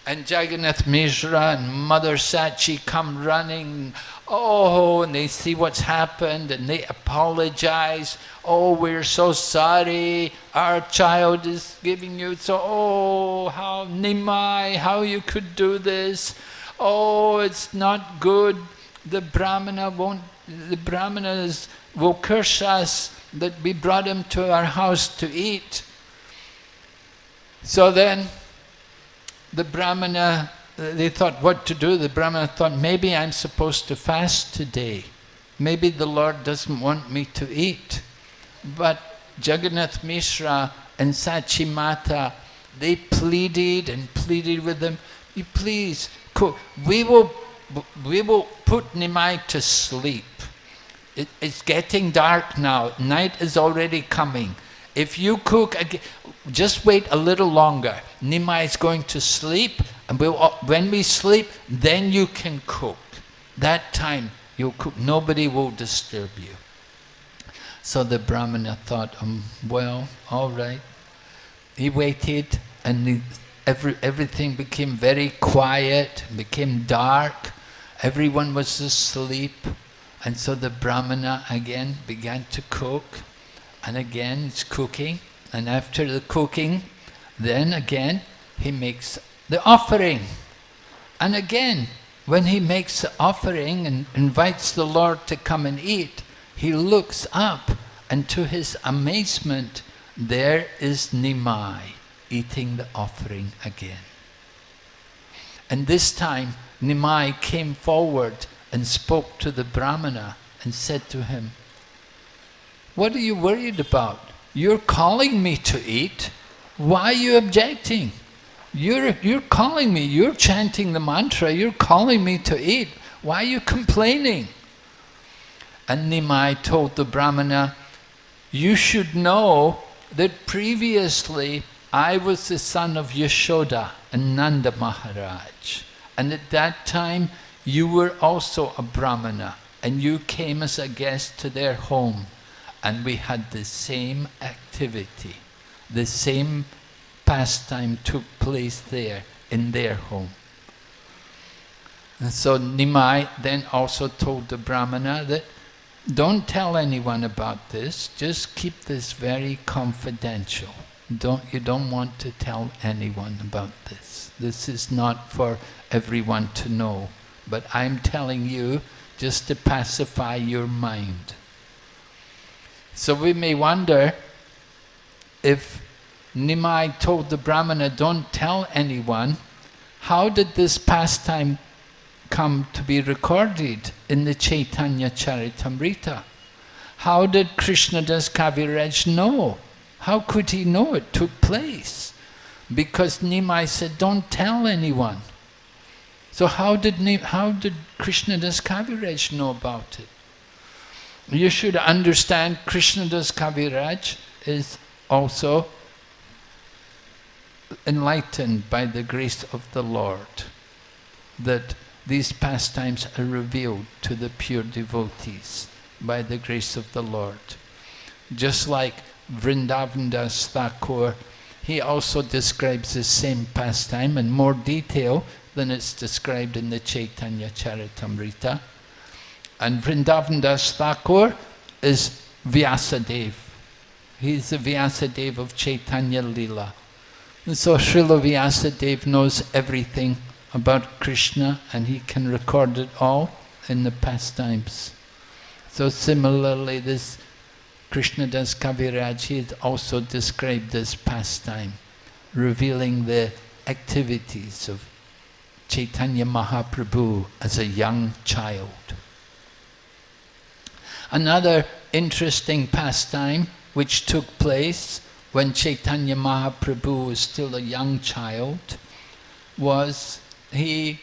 And Jagannath Mishra and Mother Sachi come running. Oh, and they see what's happened and they apologize. Oh, we're so sorry. Our child is giving you so, oh, how Nimai, how you could do this oh, it's not good, the Brahmana won't, the Brahmanas will curse us that we brought him to our house to eat. So then, the Brahmana, uh, they thought what to do. The Brahmana thought, maybe I'm supposed to fast today. Maybe the Lord doesn't want me to eat. But Jagannath Mishra and Sachimata, they pleaded and pleaded with them, please, we will, we will put Nimai to sleep. It, it's getting dark now. Night is already coming. If you cook again, just wait a little longer. Nimai is going to sleep, and we'll, uh, when we sleep, then you can cook. That time you'll cook. Nobody will disturb you. So the Brahmana thought, um, well, all right. He waited, and he, every, everything became very quiet, became dark, everyone was asleep. And so the Brahmana again began to cook, and again it's cooking, and after the cooking, then again he makes the offering. And again, when he makes the offering and invites the Lord to come and eat, he looks up, and to his amazement, there is Nimai eating the offering again. And this time Nimai came forward and spoke to the Brahmana and said to him, What are you worried about? You're calling me to eat. Why are you objecting? You're, you're calling me, you're chanting the mantra, you're calling me to eat. Why are you complaining? And Nimai told the Brahmana, you should know that previously I was the son of Yashoda and Nanda Maharaj. And at that time, you were also a Brahmana and you came as a guest to their home. And we had the same activity, the same pastime took place there in their home. And so Nimai then also told the Brahmana that don't tell anyone about this, just keep this very confidential. Don't, you don't want to tell anyone about this. This is not for everyone to know. But I'm telling you just to pacify your mind. So we may wonder if Nimai told the Brahmana, don't tell anyone, how did this pastime come to be recorded in the Chaitanya Charitamrita? How did Krishna Krishnadas Kaviraj know? How could he know it took place? Because Nimai said, don't tell anyone. So how did, how did Krishnadas Kaviraj know about it? You should understand Krishnadas Kaviraj is also enlightened by the grace of the Lord, that these pastimes are revealed to the pure devotees by the grace of the Lord. Just like Vrindavandas Thakur, he also describes the same pastime in more detail than it's described in the Chaitanya Charitamrita. And Vrindavandas Thakur is Vyasadeva. He's the Vyasadeva of Chaitanya Lila. And so Srila Vyasadeva knows everything about Krishna and he can record it all in the pastimes. So similarly this Krishnadas Kaviraj, he also described as pastime, revealing the activities of Chaitanya Mahaprabhu as a young child. Another interesting pastime which took place when Chaitanya Mahaprabhu was still a young child was he,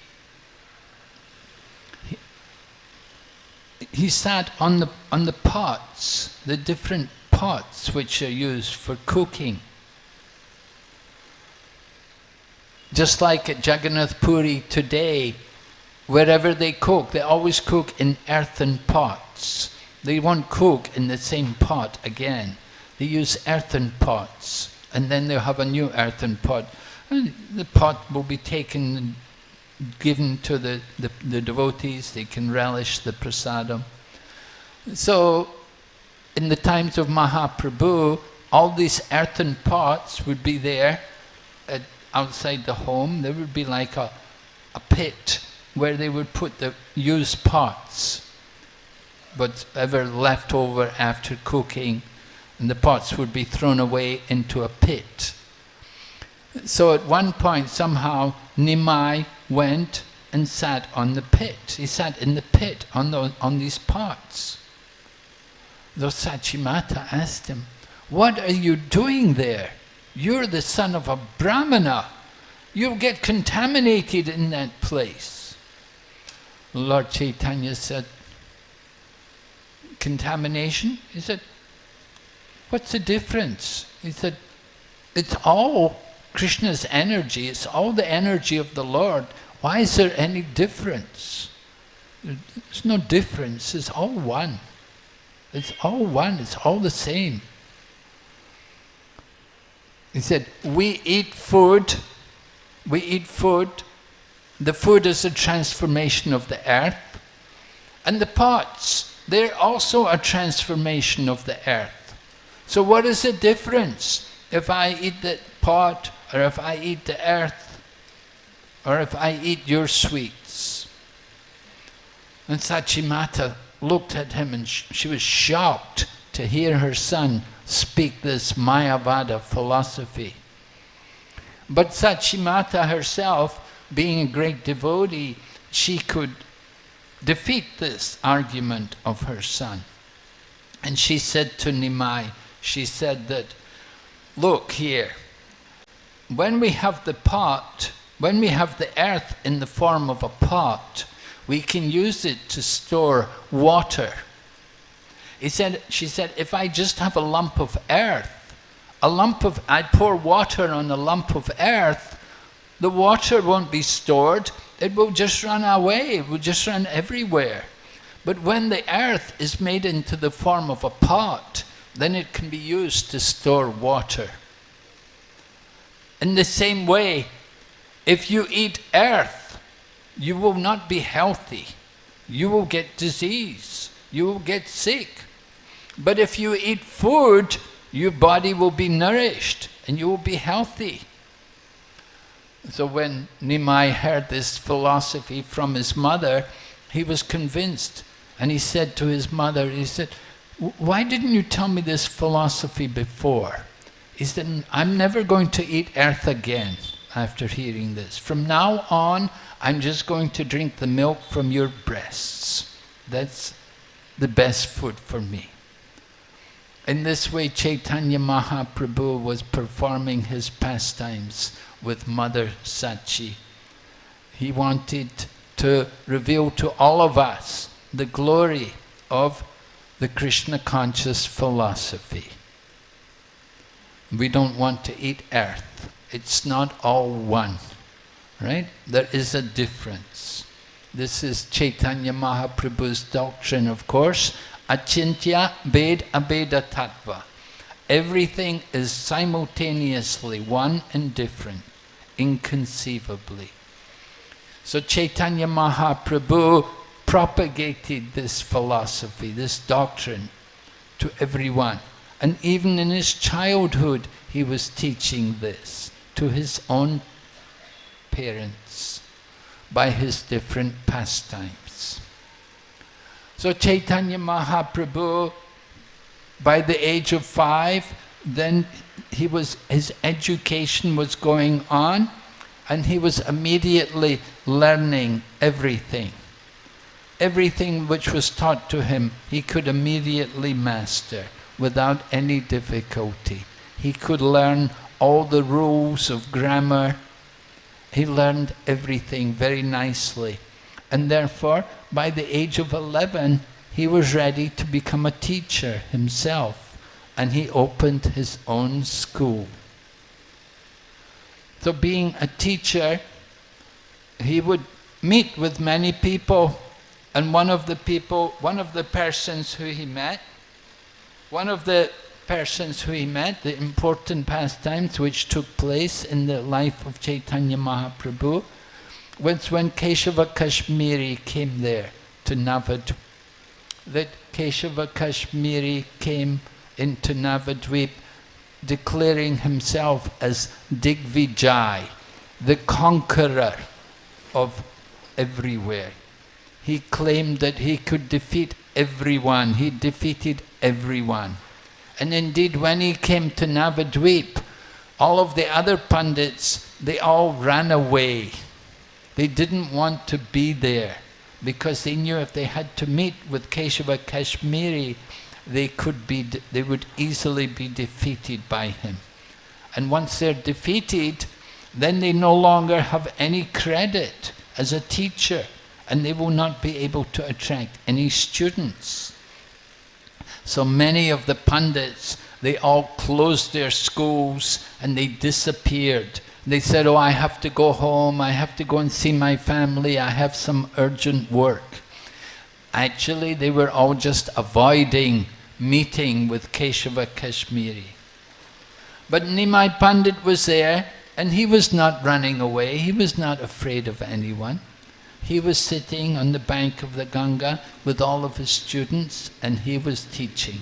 he, sat on the, on the pots, the different pots which are used for cooking. Just like at Jagannath Puri today, wherever they cook, they always cook in earthen pots. They won't cook in the same pot again. They use earthen pots, and then they'll have a new earthen pot. And the pot will be taken and given to the, the, the devotees, they can relish the prasadam. So, in the times of Mahaprabhu, all these earthen pots would be there at outside the home, there would be like a, a pit where they would put the used pots, whatever left over after cooking, and the pots would be thrown away into a pit. So at one point, somehow, Nimai went and sat on the pit. He sat in the pit on, those, on these pots. The Sachimata asked him, what are you doing there? You're the son of a brahmana. You'll get contaminated in that place. Lord Chaitanya said, contamination? He said, what's the difference? He said, it's all Krishna's energy, it's all the energy of the Lord. Why is there any difference? There's no difference, it's all one. It's all one, it's all the same. He said, we eat food, we eat food, the food is a transformation of the earth, and the pots, they're also a transformation of the earth. So what is the difference if I eat the pot, or if I eat the earth, or if I eat your sweets? And Sachimata looked at him and sh she was shocked to hear her son speak this Mayavada philosophy. But Sachimata herself, being a great devotee, she could defeat this argument of her son. And she said to Nimai, she said that, look here, when we have the pot, when we have the earth in the form of a pot, we can use it to store water. He said, she said, if I just have a lump of earth, a lump of, I pour water on a lump of earth, the water won't be stored, it will just run away, it will just run everywhere. But when the earth is made into the form of a pot, then it can be used to store water. In the same way, if you eat earth, you will not be healthy. You will get disease. You will get sick. But if you eat food, your body will be nourished and you will be healthy. So when Nimai heard this philosophy from his mother, he was convinced. And he said to his mother, he said, why didn't you tell me this philosophy before? He said, I'm never going to eat earth again after hearing this. From now on, I'm just going to drink the milk from your breasts. That's the best food for me. In this way, Chaitanya Mahaprabhu was performing his pastimes with Mother Sachi. He wanted to reveal to all of us the glory of the Krishna conscious philosophy. We don't want to eat earth. It's not all one, right? There is a difference. This is Chaitanya Mahaprabhu's doctrine, of course. Achintya Bheda Abheda Tattva. Everything is simultaneously one and different, inconceivably. So Chaitanya Mahaprabhu propagated this philosophy, this doctrine to everyone. And even in his childhood, he was teaching this to his own parents by his different pastimes. So Chaitanya Mahaprabhu, by the age of five, then he was, his education was going on and he was immediately learning everything. Everything which was taught to him, he could immediately master without any difficulty. He could learn all the rules of grammar. He learned everything very nicely. And therefore, by the age of 11, he was ready to become a teacher himself. And he opened his own school. So being a teacher, he would meet with many people. And one of the people, one of the persons who he met, one of the persons who he met, the important pastimes which took place in the life of Chaitanya Mahaprabhu, was when Keshava Kashmiri came there to Navadvip. That Keshava Kashmiri came into Navadvip declaring himself as Digvijay, the conqueror of everywhere. He claimed that he could defeat everyone. He defeated everyone. And indeed, when he came to Navadvip, all of the other pundits, they all ran away. They didn't want to be there because they knew if they had to meet with Keshava Kashmiri, they could be, they would easily be defeated by him. And once they're defeated, then they no longer have any credit as a teacher and they will not be able to attract any students. So many of the pundits, they all closed their schools and they disappeared. They said, oh, I have to go home, I have to go and see my family, I have some urgent work. Actually, they were all just avoiding meeting with Keshava Kashmiri. But Nimai Pandit was there and he was not running away, he was not afraid of anyone. He was sitting on the bank of the Ganga with all of his students and he was teaching.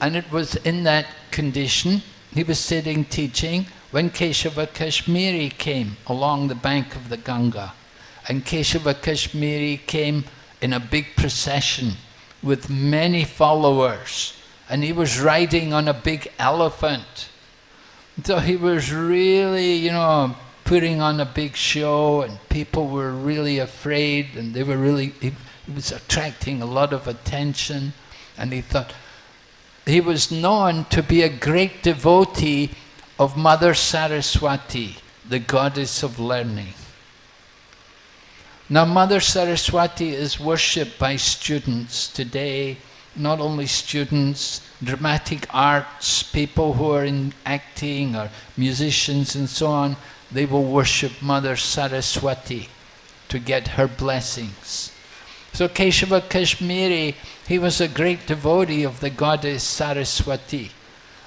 And it was in that condition, he was sitting teaching, when Keshava Kashmiri came along the bank of the Ganga. And Keshava Kashmiri came in a big procession with many followers. And he was riding on a big elephant. So he was really, you know, putting on a big show and people were really afraid and they were really, he, he was attracting a lot of attention and he thought, he was known to be a great devotee of Mother Saraswati, the goddess of learning. Now Mother Saraswati is worshipped by students today, not only students, dramatic arts, people who are in acting or musicians and so on, they will worship Mother Saraswati to get her blessings. So Keshava Kashmiri, he was a great devotee of the goddess Saraswati.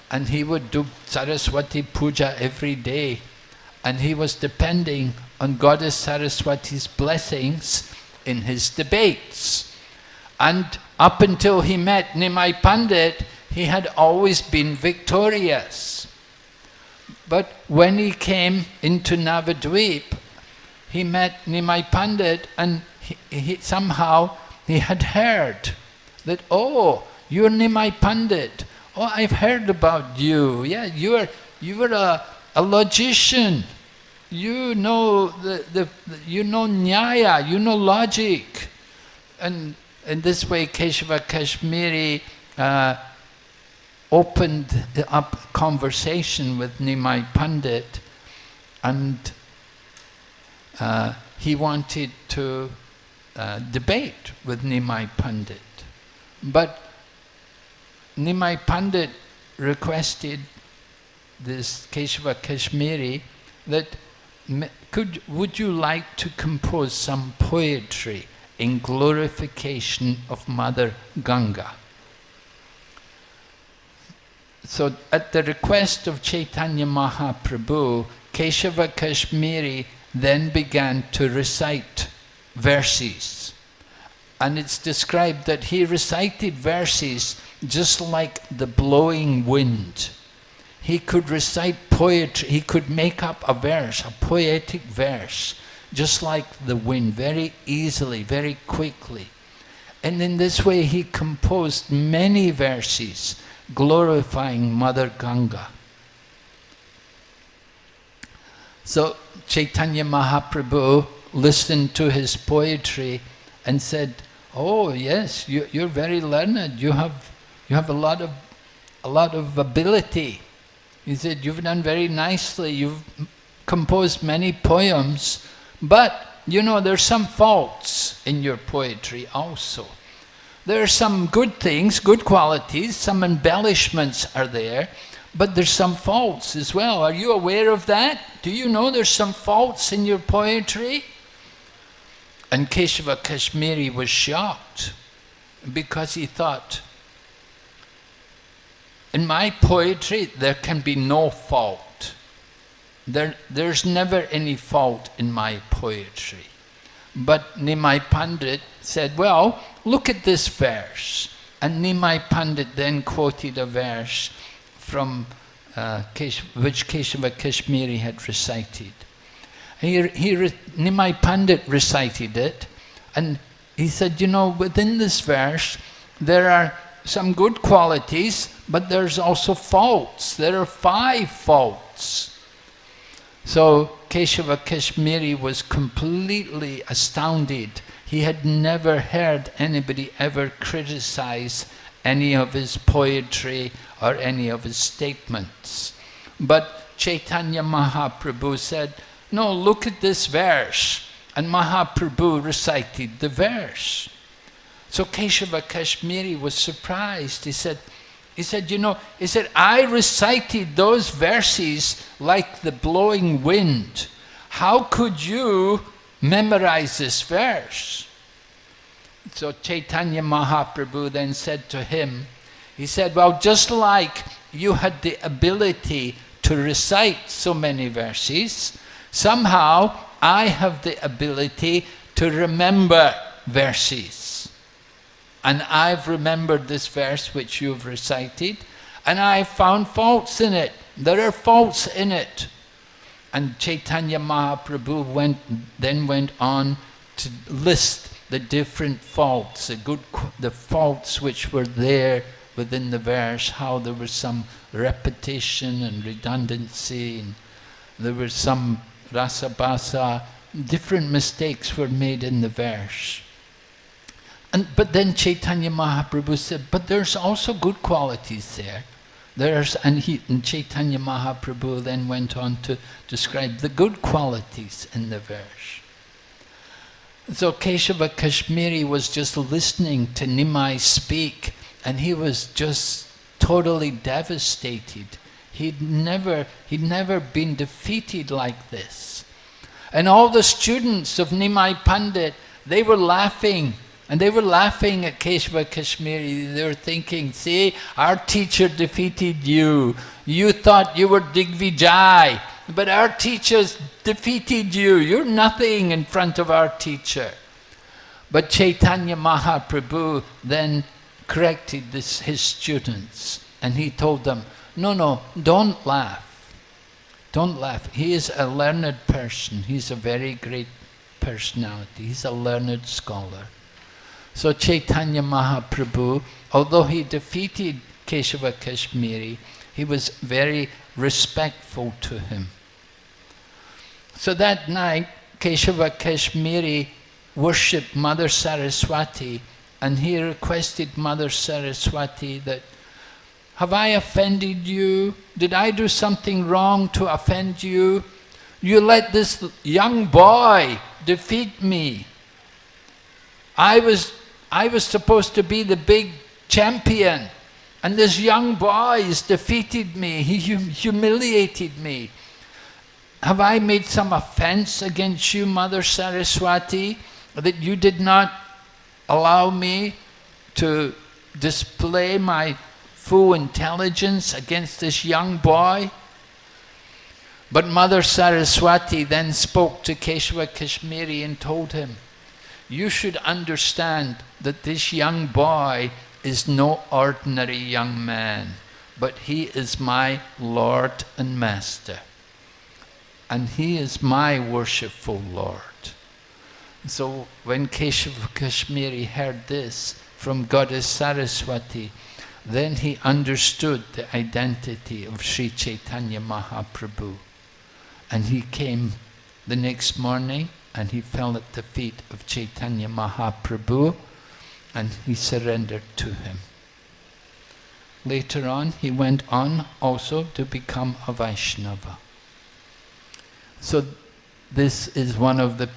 And he would do Saraswati puja every day. And he was depending on goddess Saraswati's blessings in his debates. And up until he met Nimai Pandit, he had always been victorious. But when he came into Navadvip, he met Nimai Pandit and he, he, somehow he had heard that, oh, you're Nimai Pandit. Oh, I've heard about you. Yeah, you are you were a, a logician. You know the, the, you know nyaya, you know logic. And in this way Keshava Kashmiri uh, opened up conversation with Nimai Pandit and uh, he wanted to uh, debate with Nimai Pandit. But Nimai Pandit requested this Keshava Kashmiri that could, would you like to compose some poetry in glorification of Mother Ganga? So at the request of Chaitanya Mahaprabhu, Keshava Kashmiri then began to recite verses. And it's described that he recited verses just like the blowing wind. He could recite poetry, he could make up a verse, a poetic verse, just like the wind, very easily, very quickly. And in this way he composed many verses glorifying Mother Ganga. So Chaitanya Mahaprabhu listened to his poetry and said, Oh yes, you, you're very learned, you have, you have a, lot of, a lot of ability. He said, you've done very nicely, you've composed many poems, but you know, there's some faults in your poetry also. There are some good things, good qualities, some embellishments are there, but there's some faults as well. Are you aware of that? Do you know there's some faults in your poetry? And Keshava Kashmiri was shocked because he thought, in my poetry there can be no fault. There, there's never any fault in my poetry. But Nimai Pandit said, well, look at this verse. And Nimai Pandit then quoted a verse from uh, which Keshava Kashmiri had recited. He, he, Nimai Pandit recited it and he said, you know, within this verse there are some good qualities, but there's also faults. There are five faults. So Keshava Kashmiri was completely astounded. He had never heard anybody ever criticize any of his poetry or any of his statements. But Chaitanya Mahaprabhu said, no, look at this verse. And Mahaprabhu recited the verse. So Keshava Kashmiri was surprised. He said, he said, you know, he said, I recited those verses like the blowing wind. How could you memorize this verse? So Chaitanya Mahaprabhu then said to him, he said, well, just like you had the ability to recite so many verses, somehow I have the ability to remember verses. And I've remembered this verse which you've recited, and I've found faults in it. There are faults in it. And Chaitanya Mahaprabhu went, then went on to list the different faults, the good, the faults which were there within the verse, how there was some repetition and redundancy, and there was some rasabhasa, different mistakes were made in the verse. And, but then Chaitanya Mahaprabhu said, but there's also good qualities there. There's, and, he, and Chaitanya Mahaprabhu then went on to describe the good qualities in the verse. So Keshava Kashmiri was just listening to Nimai speak and he was just totally devastated. He'd never, he'd never been defeated like this. And all the students of Nimai Pandit, they were laughing and they were laughing at Keshava Kashmiri. They were thinking, see, our teacher defeated you. You thought you were Digvijay, but our teachers defeated you. You're nothing in front of our teacher. But Chaitanya Mahaprabhu then corrected this, his students and he told them, no, no, don't laugh. Don't laugh. He is a learned person. He's a very great personality. He's a learned scholar. So Chaitanya Mahaprabhu, although he defeated Keshava Kashmiri. He was very respectful to him. So that night, Keshava Kashmiri worshipped Mother Saraswati and he requested Mother Saraswati that, have I offended you? Did I do something wrong to offend you? You let this young boy defeat me. I was, I was supposed to be the big champion. And this young boy has defeated me. He hum humiliated me. Have I made some offense against you, Mother Saraswati, that you did not allow me to display my full intelligence against this young boy? But Mother Saraswati then spoke to Keshava Kashmiri and told him, you should understand that this young boy is no ordinary young man, but he is my Lord and Master. And he is my worshipful Lord. So when Keshav Kashmiri heard this from Goddess Saraswati, then he understood the identity of Sri Chaitanya Mahaprabhu. And he came the next morning and he fell at the feet of Chaitanya Mahaprabhu and he surrendered to him. Later on, he went on also to become a Vaishnava. So this is one of the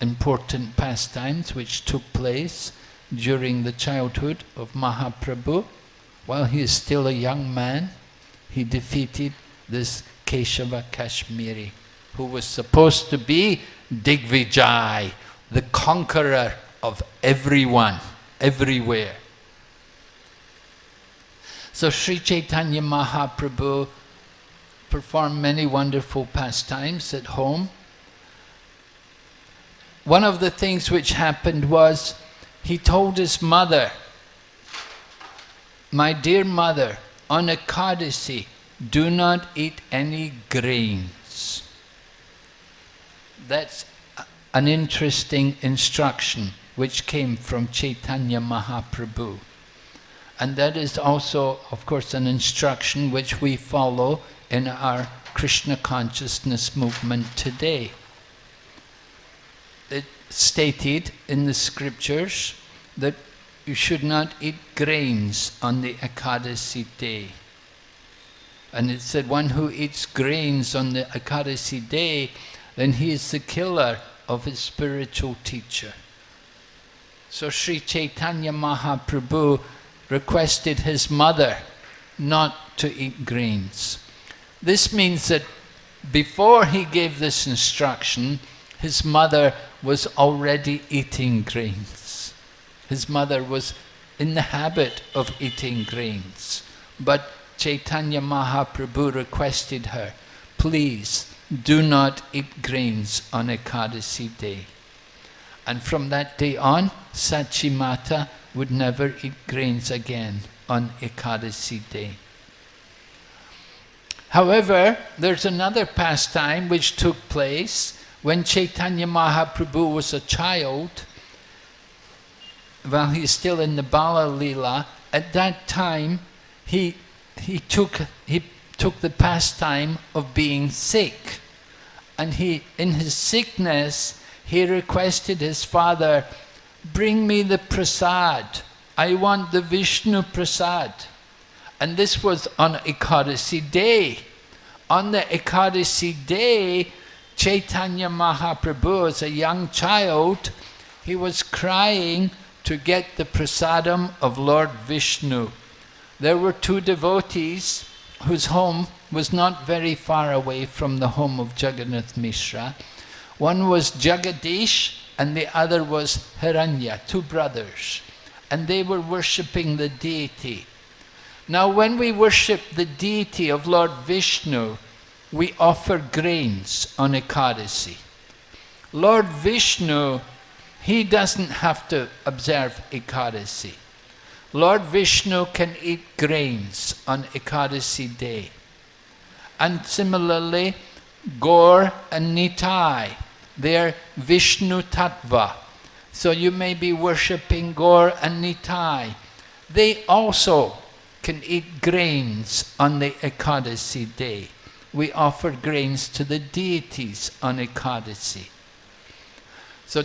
important pastimes which took place during the childhood of Mahaprabhu. While he is still a young man, he defeated this Keshava Kashmiri, who was supposed to be Digvijay, the conqueror of everyone, everywhere. So Sri Chaitanya Mahaprabhu performed many wonderful pastimes at home. One of the things which happened was he told his mother, My dear mother, on Ekadasi, do not eat any grains. That's an interesting instruction which came from Chaitanya Mahaprabhu. And that is also, of course, an instruction which we follow in our Krishna consciousness movement today. It stated in the scriptures that you should not eat grains on the Ekadasi day. And it said one who eats grains on the Ekadasi day then he is the killer of his spiritual teacher. So Sri Chaitanya Mahaprabhu requested his mother not to eat grains. This means that before he gave this instruction, his mother was already eating grains. His mother was in the habit of eating grains. But Chaitanya Mahaprabhu requested her, please do not eat grains on Ekadasi day. And from that day on, Sachimata would never eat grains again on Ekadasi day. However, there's another pastime which took place when Chaitanya Mahaprabhu was a child, while he's still in the Bala Lila, at that time he, he, took, he took the pastime of being sick and he, in his sickness, he requested his father, bring me the prasad. I want the Vishnu prasad. And this was on Ekadasi day. On the Ekadasi day, Chaitanya Mahaprabhu, as a young child, he was crying to get the prasadam of Lord Vishnu. There were two devotees whose home was not very far away from the home of Jagannath Mishra. One was Jagadish and the other was Hiranya, two brothers. And they were worshipping the deity. Now when we worship the deity of Lord Vishnu, we offer grains on Ekadasi. Lord Vishnu, he doesn't have to observe Ekadasi. Lord Vishnu can eat grains on Ekadasi day. And similarly, Gaur and Nitai, they're Vishnu Tattva. So you may be worshipping Gaur and Nitai. They also can eat grains on the Ekadasi day. We offer grains to the deities on Ekadasi. So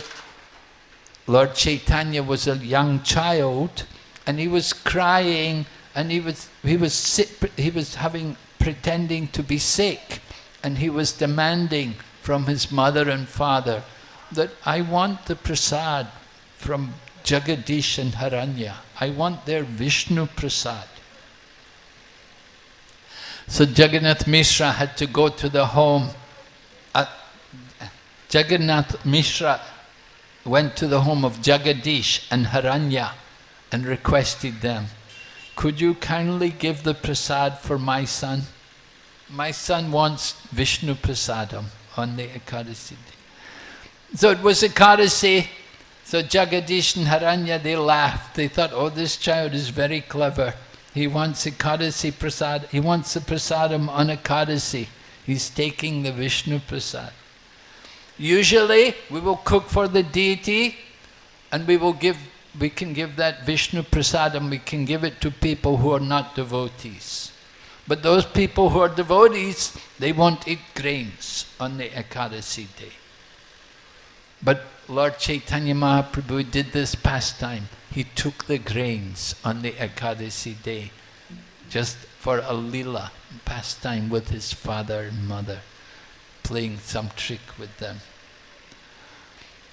Lord Chaitanya was a young child and he was crying and he was, he was, sick, he was having, pretending to be sick and he was demanding from his mother and father that I want the prasad from Jagadish and Hiranya. I want their Vishnu prasad. So Jagannath Mishra had to go to the home. Uh, Jagannath Mishra went to the home of Jagadish and Hiranya and requested them, could you kindly give the prasad for my son? My son wants Vishnu prasadam on the Ekadasi day. So it was Ekadasi, so Jagadish and Hiranya, they laughed. They thought, oh, this child is very clever. He wants Ekadasi prasad, he wants the prasadam on Ekadasi. He's taking the Vishnu prasad. Usually, we will cook for the deity and we will give, we can give that Vishnu prasadam, we can give it to people who are not devotees. But those people who are devotees, they won't eat grains on the Ekadasi day. But Lord Chaitanya Mahaprabhu did this pastime. He took the grains on the Ekadasi day just for a lila pastime with his father and mother, playing some trick with them.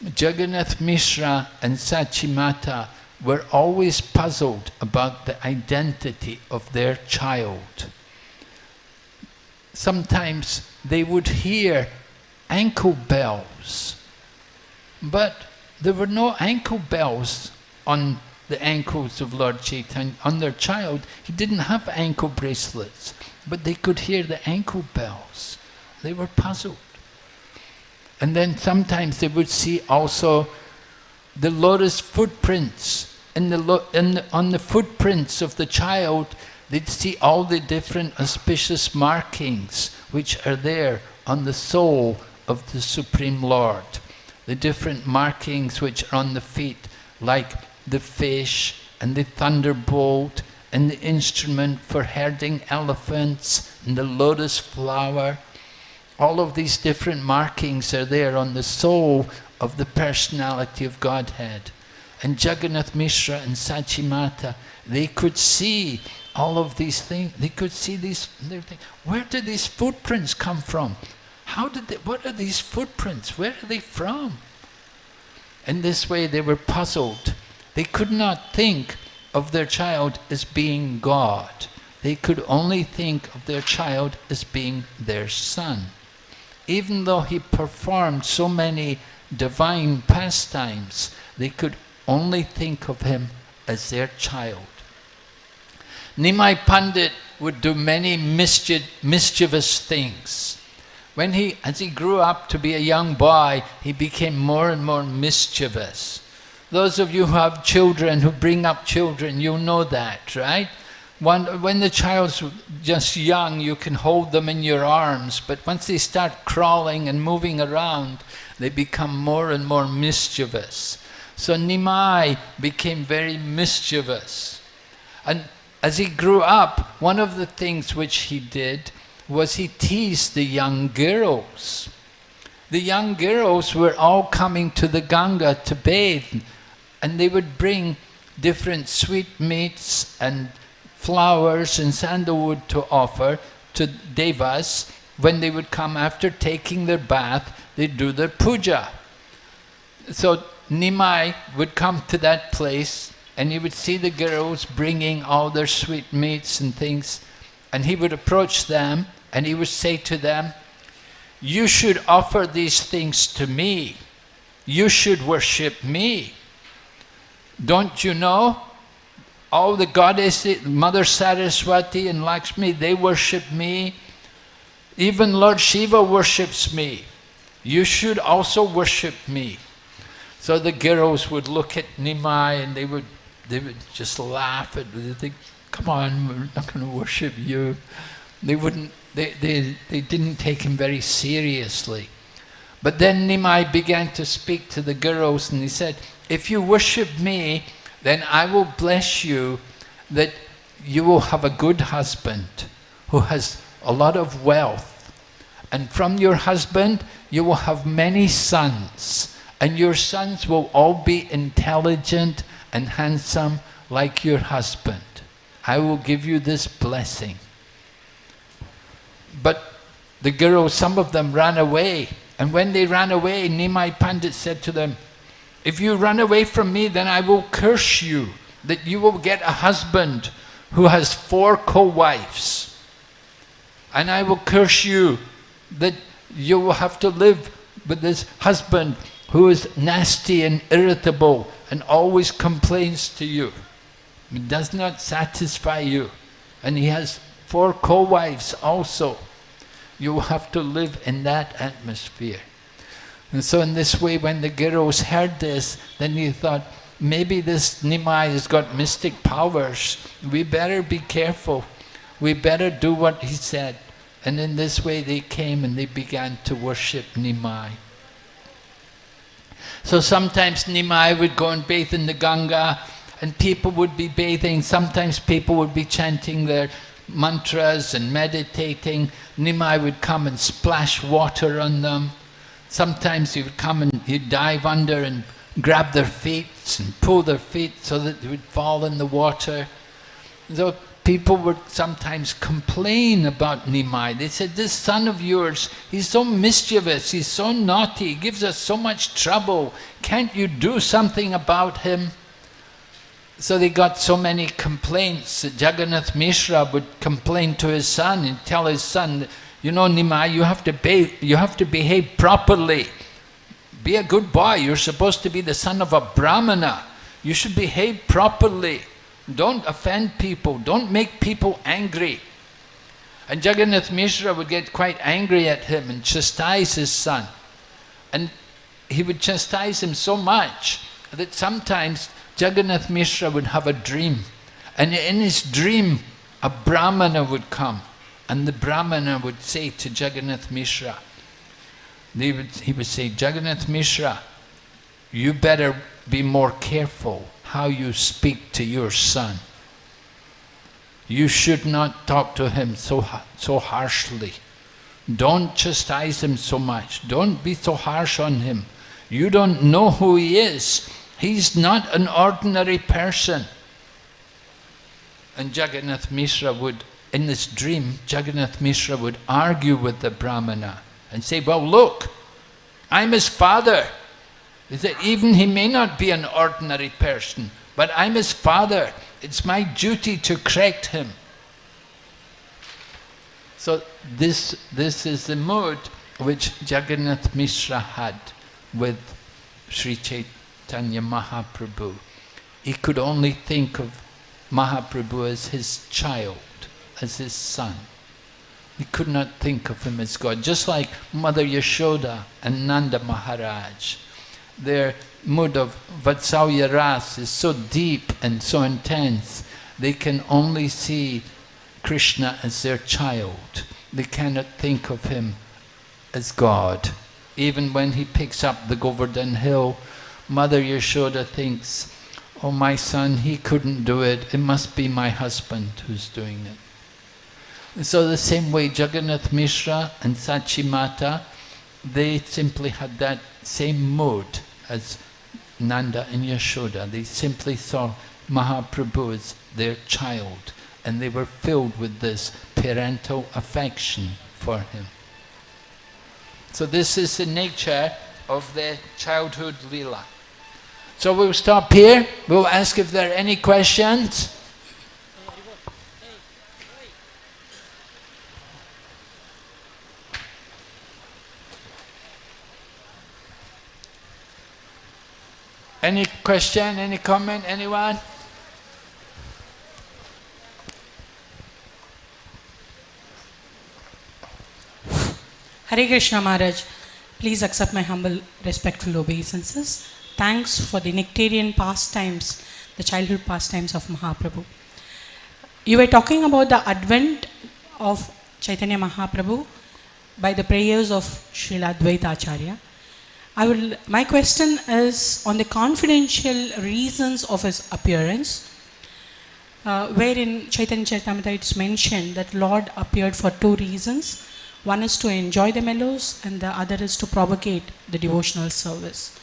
Jagannath Mishra and Sachimata were always puzzled about the identity of their child. Sometimes they would hear ankle bells, but there were no ankle bells on the ankles of Lord Chaitanya, on their child. He didn't have ankle bracelets, but they could hear the ankle bells. They were puzzled. And then sometimes they would see also the lotus footprints. In the, in the, on the footprints of the child, they'd see all the different auspicious markings which are there on the sole of the Supreme Lord. The different markings which are on the feet, like the fish and the thunderbolt and the instrument for herding elephants and the lotus flower all of these different markings are there on the sole of the personality of Godhead. And Jagannath Mishra and Sachimata, they could see all of these things. They could see these things. Where did these footprints come from? How did they, what are these footprints? Where are they from? In this way they were puzzled. They could not think of their child as being God. They could only think of their child as being their son even though he performed so many divine pastimes, they could only think of him as their child. Nimai Pandit would do many mischief, mischievous things. When he, as he grew up to be a young boy, he became more and more mischievous. Those of you who have children, who bring up children, you know that, right? When, when the child's just young, you can hold them in your arms, but once they start crawling and moving around, they become more and more mischievous. So Nimai became very mischievous. And as he grew up, one of the things which he did was he teased the young girls. The young girls were all coming to the Ganga to bathe, and they would bring different sweetmeats and flowers and sandalwood to offer to devas when they would come after taking their bath, they'd do their puja. So Nimai would come to that place and he would see the girls bringing all their sweetmeats and things and he would approach them and he would say to them, you should offer these things to me. You should worship me. Don't you know all the goddesses, Mother Saraswati and Lakshmi, they worship me. Even Lord Shiva worships me. You should also worship me. So the girls would look at Nimai and they would, they would just laugh at They'd think, come on, we're not going to worship you. They wouldn't, they, they, they didn't take him very seriously. But then Nimai began to speak to the girls and he said, if you worship me, then I will bless you that you will have a good husband who has a lot of wealth. And from your husband, you will have many sons. And your sons will all be intelligent and handsome like your husband. I will give you this blessing. But the girls, some of them ran away. And when they ran away, Nimai Pandit said to them, if you run away from me, then I will curse you, that you will get a husband who has four co-wives. And I will curse you that you will have to live with this husband who is nasty and irritable and always complains to you. Does not satisfy you. And he has four co-wives also. You have to live in that atmosphere. And so in this way, when the Giros heard this, then he thought, maybe this Nimai has got mystic powers. We better be careful. We better do what he said. And in this way they came and they began to worship Nimai. So sometimes Nimai would go and bathe in the Ganga and people would be bathing. Sometimes people would be chanting their mantras and meditating. Nimai would come and splash water on them. Sometimes he would come and he'd dive under and grab their feet and pull their feet so that they would fall in the water. So people would sometimes complain about Nimai. They said, this son of yours, he's so mischievous, he's so naughty, he gives us so much trouble. Can't you do something about him? So they got so many complaints that Jagannath Mishra would complain to his son and tell his son, you know Nimai, you have to, be, you have to behave properly. Be a good boy, you're supposed to be the son of a brahmana. You should behave properly. Don't offend people. Don't make people angry. And Jagannath Mishra would get quite angry at him and chastise his son. And he would chastise him so much that sometimes Jagannath Mishra would have a dream. And in his dream, a Brahmana would come. And the Brahmana would say to Jagannath Mishra, would, he would say, Jagannath Mishra, you better be more careful how you speak to your son. You should not talk to him so, so harshly. Don't chastise him so much. Don't be so harsh on him. You don't know who he is. He's not an ordinary person. And Jagannath Mishra would, in this dream, Jagannath Mishra would argue with the Brahmana and say, well look, I'm his father. He said, even he may not be an ordinary person, but I'm his father. It's my duty to correct him. So this, this is the mood which Jagannath Mishra had with Sri Chaitanya Mahaprabhu. He could only think of Mahaprabhu as his child, as his son. He could not think of him as God. Just like Mother Yashoda and Nanda Maharaj their mood of Vatsalya Ras is so deep and so intense, they can only see Krishna as their child. They cannot think of him as God. Even when he picks up the Govardhan hill, Mother Yashoda thinks, oh my son, he couldn't do it, it must be my husband who's doing it. So the same way Jagannath Mishra and Sachi Mata, they simply had that same mood as Nanda and Yashoda. They simply saw Mahaprabhu as their child and they were filled with this parental affection for him. So this is the nature of the childhood lila. So we'll stop here. We'll ask if there are any questions. Any question, any comment, anyone? Hare Krishna Maharaj, please accept my humble, respectful obeisances. Thanks for the nectarian pastimes, the childhood pastimes of Mahaprabhu. You were talking about the advent of Chaitanya Mahaprabhu by the prayers of Srila Advaita Acharya. I will, my question is on the confidential reasons of his appearance. uh, where in Chaitanya Charitamrita it's mentioned that Lord appeared for two reasons. One is to enjoy the mellows and the other is to propagate the devotional service.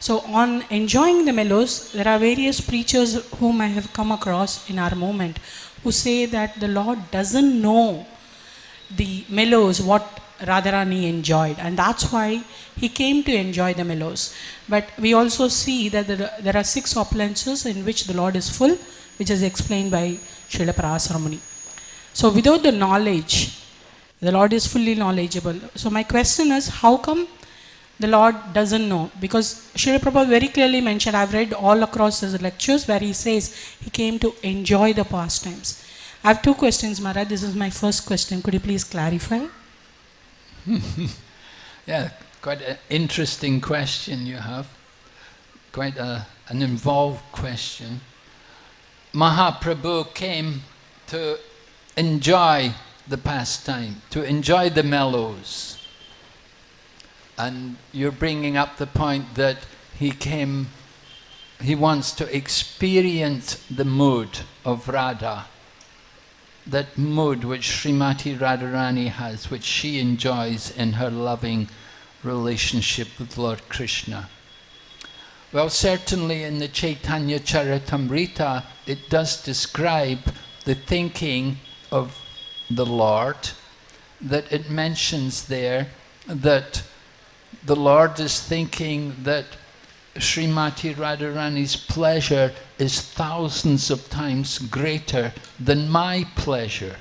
So on enjoying the mellows, there are various preachers whom I have come across in our movement who say that the Lord doesn't know the mellows, what Radharani enjoyed, and that's why he came to enjoy the mellows. But we also see that there, there are six opulences in which the Lord is full, which is explained by Srila Parasara Muni. So without the knowledge, the Lord is fully knowledgeable. So my question is, how come the Lord doesn't know? Because Srila Prabhupada very clearly mentioned, I've read all across his lectures where he says he came to enjoy the pastimes. I have two questions, Maharaj. This is my first question. Could you please clarify? *laughs* Yeah, quite an interesting question you have. Quite a, an involved question. Mahaprabhu came to enjoy the pastime, to enjoy the mellows. And you're bringing up the point that he came, he wants to experience the mood of Radha that mood which Srimati Radharani has, which she enjoys in her loving relationship with Lord Krishna. Well, certainly in the Chaitanya Charitamrita, it does describe the thinking of the Lord, that it mentions there that the Lord is thinking that Srimati Radharani's pleasure is thousands of times greater than my pleasure.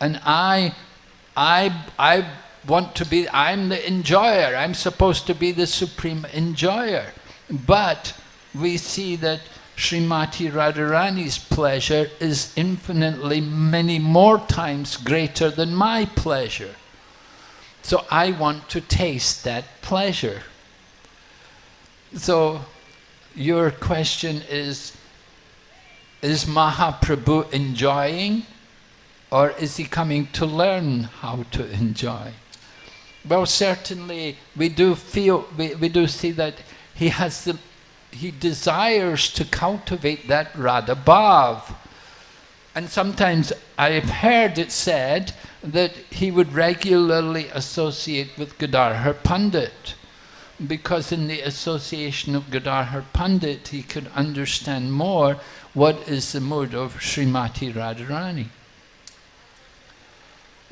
And I, I, I want to be, I'm the enjoyer, I'm supposed to be the supreme enjoyer. But we see that Srimati Radharani's pleasure is infinitely many more times greater than my pleasure. So I want to taste that pleasure. So your question is, is Mahaprabhu enjoying or is he coming to learn how to enjoy? Well, certainly we do feel, we, we do see that he has the, he desires to cultivate that Radha Bhav. And sometimes I've heard it said that he would regularly associate with Gadadhar Pandit because in the association of Gadadhar Pandit he could understand more what is the mood of Srimati Radharani.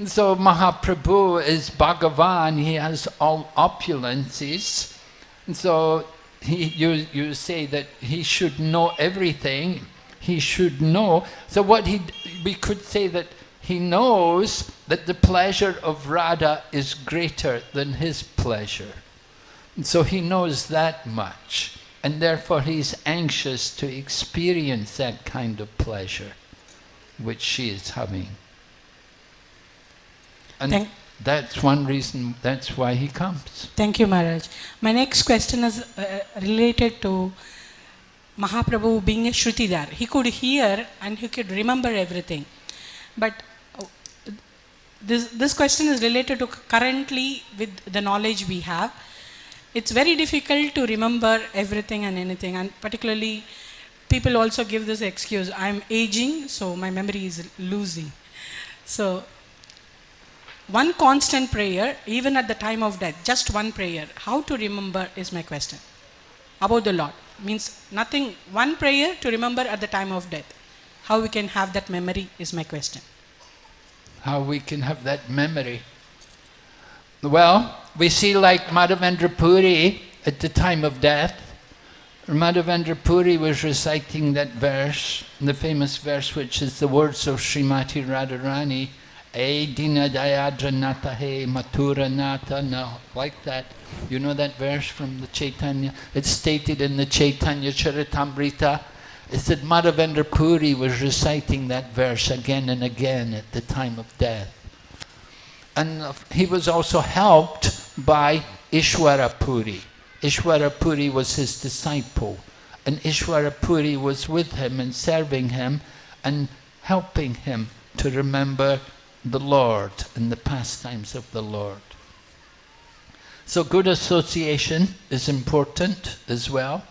So Mahaprabhu is Bhagavan, he has all opulences. So he, you, you say that he should know everything, he should know. So what he, we could say that he knows that the pleasure of Radha is greater than his pleasure. So he knows that much, and therefore he's anxious to experience that kind of pleasure which she is having. And Thank that's one reason, that's why he comes. Thank you, Maharaj. My next question is uh, related to Mahaprabhu being a Shrutidhar. He could hear and he could remember everything. But uh, this, this question is related to currently with the knowledge we have. It's very difficult to remember everything and anything, and particularly people also give this excuse I'm aging, so my memory is losing. So, one constant prayer, even at the time of death, just one prayer, how to remember is my question. About the Lord. Means nothing, one prayer to remember at the time of death. How we can have that memory is my question. How we can have that memory. Well, we see like Madhavendra Puri at the time of death. Madhavendra Puri was reciting that verse, the famous verse which is the words of Srimati Radharani, E dina dayadra he matura nata, no, like that. You know that verse from the Chaitanya? It's stated in the Chaitanya Charitamrita. It said Madhavendra Puri was reciting that verse again and again at the time of death. And he was also helped by Ishwara Puri. Ishwara Puri was his disciple. And Ishwara Puri was with him and serving him and helping him to remember the Lord and the pastimes of the Lord. So good association is important as well.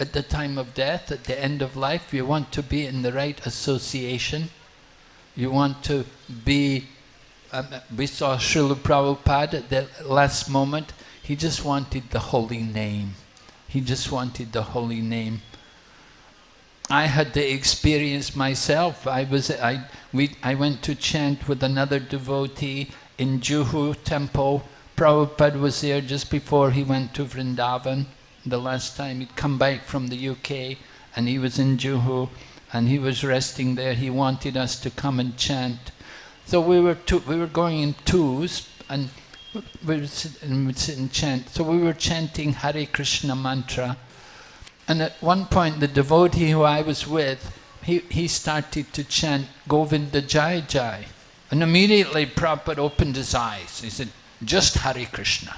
at the time of death, at the end of life, you want to be in the right association. You want to be, um, we saw Srila Prabhupada at the last moment, he just wanted the holy name. He just wanted the holy name. I had the experience myself. I was I we I went to chant with another devotee in Juhu temple. Prabhupada was there just before he went to Vrindavan. The last time he'd come back from the UK and he was in Juhu and he was resting there. He wanted us to come and chant. So we were two, we were going in twos and we would sit and we'd sit and chant. So we were chanting Hare Krishna mantra. And at one point, the devotee who I was with, he, he started to chant Govinda Jai Jai. And immediately Prabhupada opened his eyes. He said, just Hare Krishna.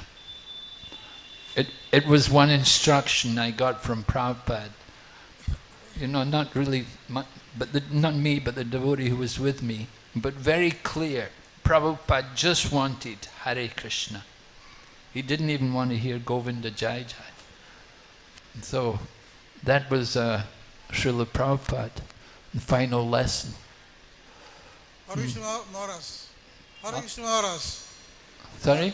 It, it was one instruction I got from Prabhupada. You know, not really, but the, not me, but the devotee who was with me. But very clear. Prabhupada just wanted Hare Krishna. He didn't even want to hear Govinda Jai Jai. So that was uh, Srila Prabhupada, the final lesson. Hare Krishna Maharaj. Hare Krishna Maharaj. Sorry?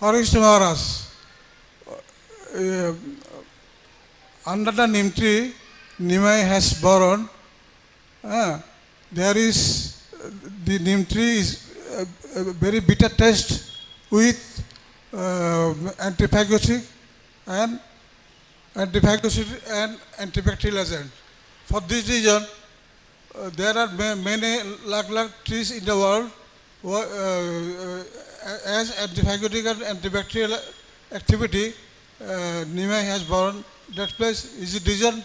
Hare Krishna Maharaj. Uh, under the neem tree, Nimai has borrowed. Uh, there is, the neem tree is a, very bitter taste with uh, antiphagocytic and antiphagocytic and antibacterial agent. For this reason, uh, there are ma- many lakh lakh trees in the world uh, uh, as antiphagotic and antibacterial activity uh, Nimai has borne that place is it reason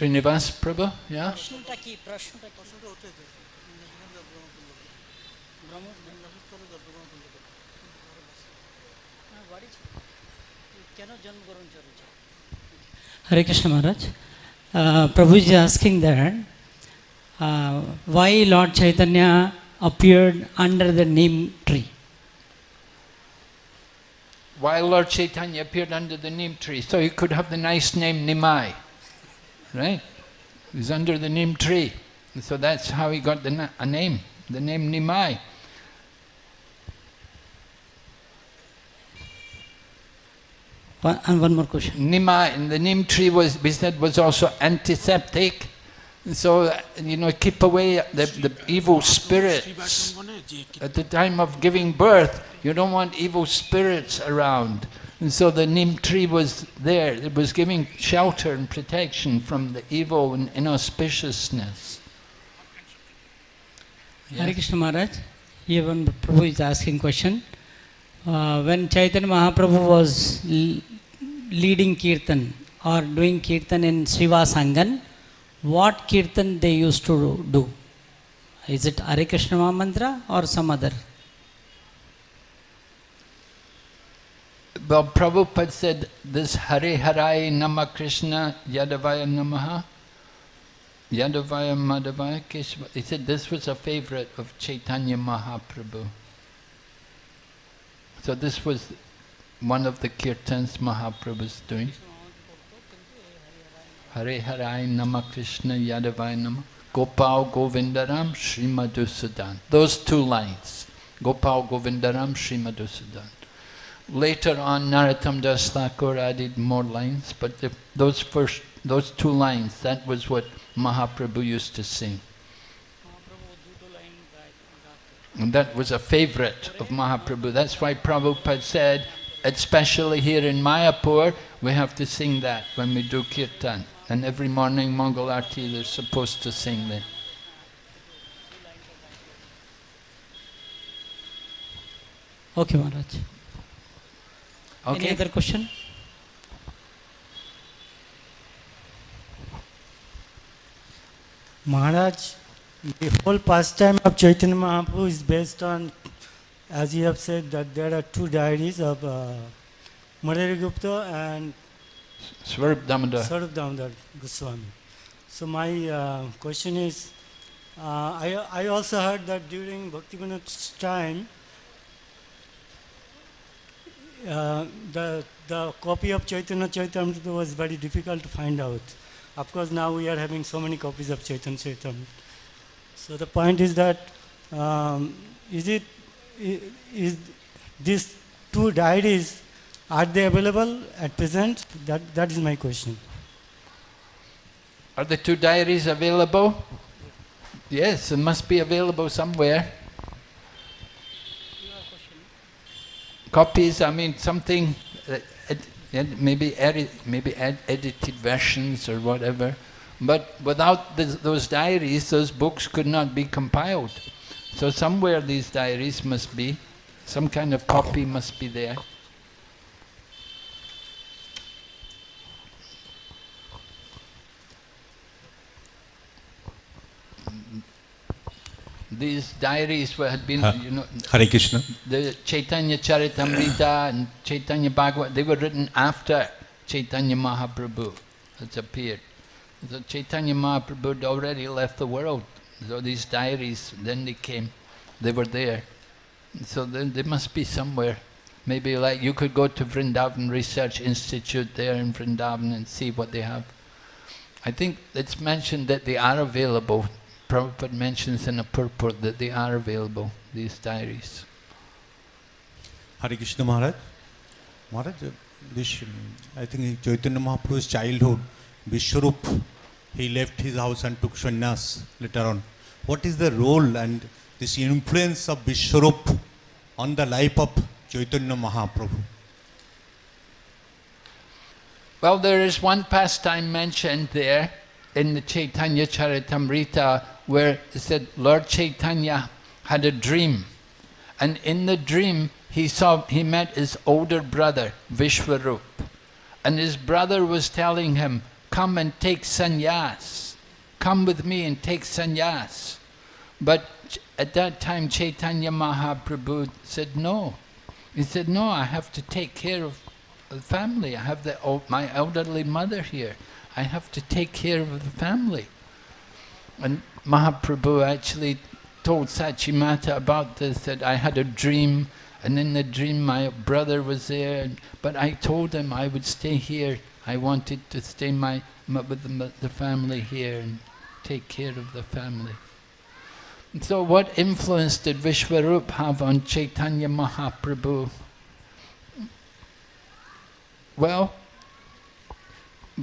Srinivas Prabhu, yeah? Hare Krishna Maharaj. Uh, Prabhuji asking that uh, why Lord Chaitanya appeared under the neem tree. Why Lord Chaitanya appeared under the neem tree? So he could have the nice name Nimai right? He's under the neem tree. And so that's how he got the na- a name, the name Nimai. One, and one more question. Nimai, and the neem tree was, we said, was also antiseptic. So, you know, keep away the, the evil spirits. At the time of giving birth, you don't want evil spirits around. And so the neem tree was there. It was giving shelter and protection from the evil and inauspiciousness. Hare Krishna Maharaj, even Prabhu is asking question. Uh, when Chaitanya Mahaprabhu was l- leading kirtan or doing kirtan in Shiva Sangan, what kirtan they used to do? Is it Hare Krishna Mantra or some other? Well, Prabhupada said this Hare Harai Nama Krishna Yadavaya Namaha Yadavaya Madhavaya Keshava. He said this was a favorite of Chaitanya Mahaprabhu. So this was one of the kirtans Mahaprabhu was doing. Hare Harai Nama Krishna Yadavaya Nama Gopal Govindaram Sri Madhusudan. Those two lines. Gopal Govindaram Sri Madhusudan. Later on, Narottam Das Thakur added more lines, but the, those first, those two lines, that was what Mahaprabhu used to sing. And that was a favorite of Mahaprabhu. That's why Prabhupada said, especially here in Mayapur, we have to sing that when we do kirtan. And every morning, Mangal Arti, they're supposed to sing that. Okay, Maharaj. Any Okay? other question? Maharaj, the whole pastime of Chaitanya Mahaprabhu is based on, as you have said, that there are two diaries of uh, Murari Gupta and Swarup Damodar. Swarup Damodar Goswami. So my uh, question is, uh, I, I also heard that during Bhakti Vinod's time, uh, the, the copy of Chaitanya Charitamrita was very difficult to find out. Of course, now we are having so many copies of Chaitanya Charitamrita. So the point is that, um, is it, is these two diaries, are they available at present? That, that is my question. Are the two diaries available? Yes, it must be available somewhere. Copies, I mean, something, uh, maybe edi- maybe ed- edited versions or whatever. But without th- those diaries, those books could not be compiled. So somewhere these diaries must be, some kind of copy must be there. These diaries were, had been, you know, Hare Krishna. the Chaitanya Charitamrita and Chaitanya Bhagavat, they were written after Chaitanya Mahaprabhu has appeared. So Chaitanya Mahaprabhu had already left the world. So these diaries, then they came, they were there. So then they must be somewhere. Maybe like you could go to Vrindavan Research Institute there in Vrindavan and see what they have. I think it's mentioned that they are available. Prabhupada mentions in a purport that they are available, these diaries. Hare Krishna Maharaj. Maharaj, uh, this, um, I think Chaitanya Mahaprabhu's childhood, Vishwarup, he left his house and took sannyas later on. What is the role and this influence of Vishwarup on the life of Chaitanya Mahaprabhu? Well, there is one pastime mentioned there in the Chaitanya Charitamrita where it said Lord Chaitanya had a dream. And in the dream, he saw, he met his older brother, Vishwarup. And his brother was telling him, come and take sannyas. Come with me and take sannyas. But at that time, Chaitanya Mahaprabhu said no. He said, no, I have to take care of the family. I have the, my elderly mother here. I have to take care of the family. And Mahaprabhu actually told Sachimata about this, that I had a dream, and in the dream my brother was there, but I told him I would stay here. I wanted to stay my, my, with the, the family here and take care of the family. So what influence did Vishwarup have on Chaitanya Mahaprabhu? Well,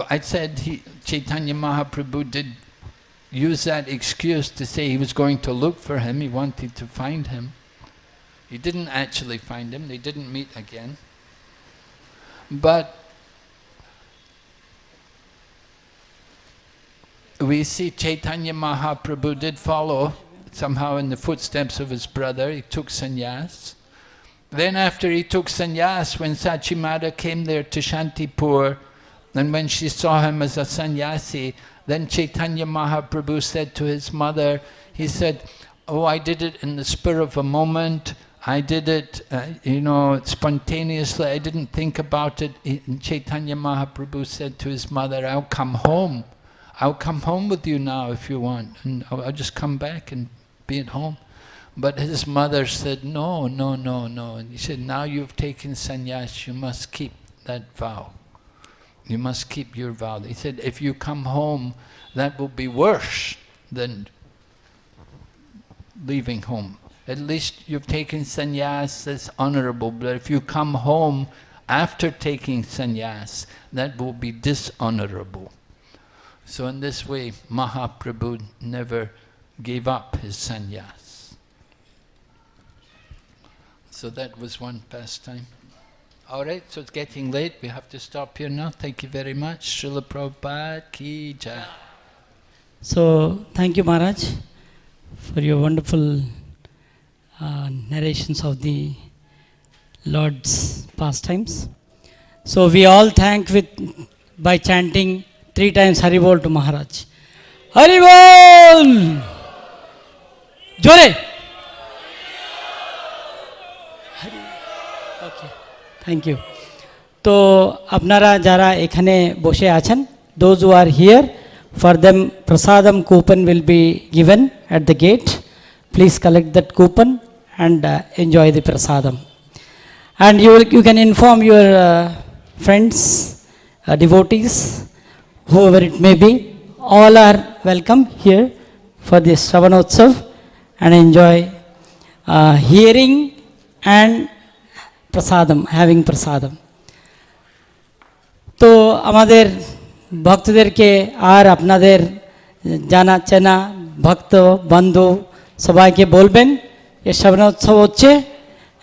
I said he, Chaitanya Mahaprabhu did use that excuse to say he was going to look for him, he wanted to find him. He didn't actually find him, they didn't meet again. But we see Chaitanya Mahaprabhu did follow somehow in the footsteps of his brother, he took sannyas. Then after he took sannyas, when Sachimata came there to Shantipur, and when she saw him as a sannyasi, then Chaitanya Mahaprabhu said to his mother, he said, oh, I did it in the spur of a moment, I did it, uh, you know, spontaneously, I didn't think about it. And Chaitanya Mahaprabhu said to his mother, I'll come home. I'll come home with you now if you want, and I'll just come back and be at home. But his mother said, no, no, no, no. And he said, now you've taken sannyas, you must keep that vow. You must keep your vow. He said, if you come home, that will be worse than leaving home. At least you've taken sannyas, that's honorable. But if you come home after taking sannyas, that will be dishonorable. So in this way, Mahaprabhu never gave up his sannyas. So that was one pastime. All right, so it's getting late. We have to stop here now. Thank you very much. Srila Prabhupada ki jai. So, thank you, Maharaj, for your wonderful uh, narrations of the Lord's pastimes. So, we all thank with by chanting three times Haribol to Maharaj. Haribol! Jore! Thank you তো আপনারা যারা এখানে বসে আছেন those who are here for them prasadam coupon will be given at the gate please collect that coupon and enjoy the Prasadam and you, will, you can inform your uh, friends, uh, devotees, whoever it may be. All are welcome here for this Shravanotsav and enjoy uh, hearing and prasadam, having prasadam তো আমাদের ভক্তদেরকে আর আপনাদের জানা চেনা ভক্ত বন্ধু সবাইকে বলবেন এ শ্রবণোৎসব হচ্ছে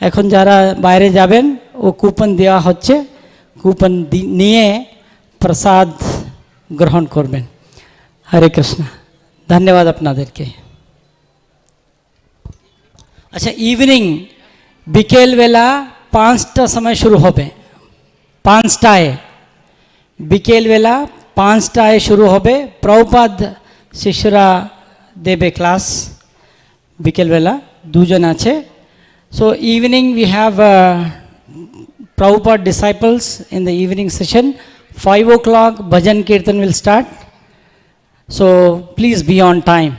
এখন যারা বাইরে যাবেন ও কুপন দেওয়া হচ্ছে কুপন নিয়ে প্রসাদ গ্রহণ করবেন হরে কৃষ্ণ ধন্যবাদ আপনাদেরকে আচ্ছা ইভিনিং বিকেলবেলা পাঁচটা সময় শুরু হবে পাঁচটায় বিকেলবেলা পাঁচটায় শুরু হবে প্রভুপাদ শিষ্যরা দেবে ক্লাস বিকেলবেলা দুজন আছে so evening we have Prabhupada disciples in the evening session. 5 o'clock bhajan kirtan will start. So please be on time.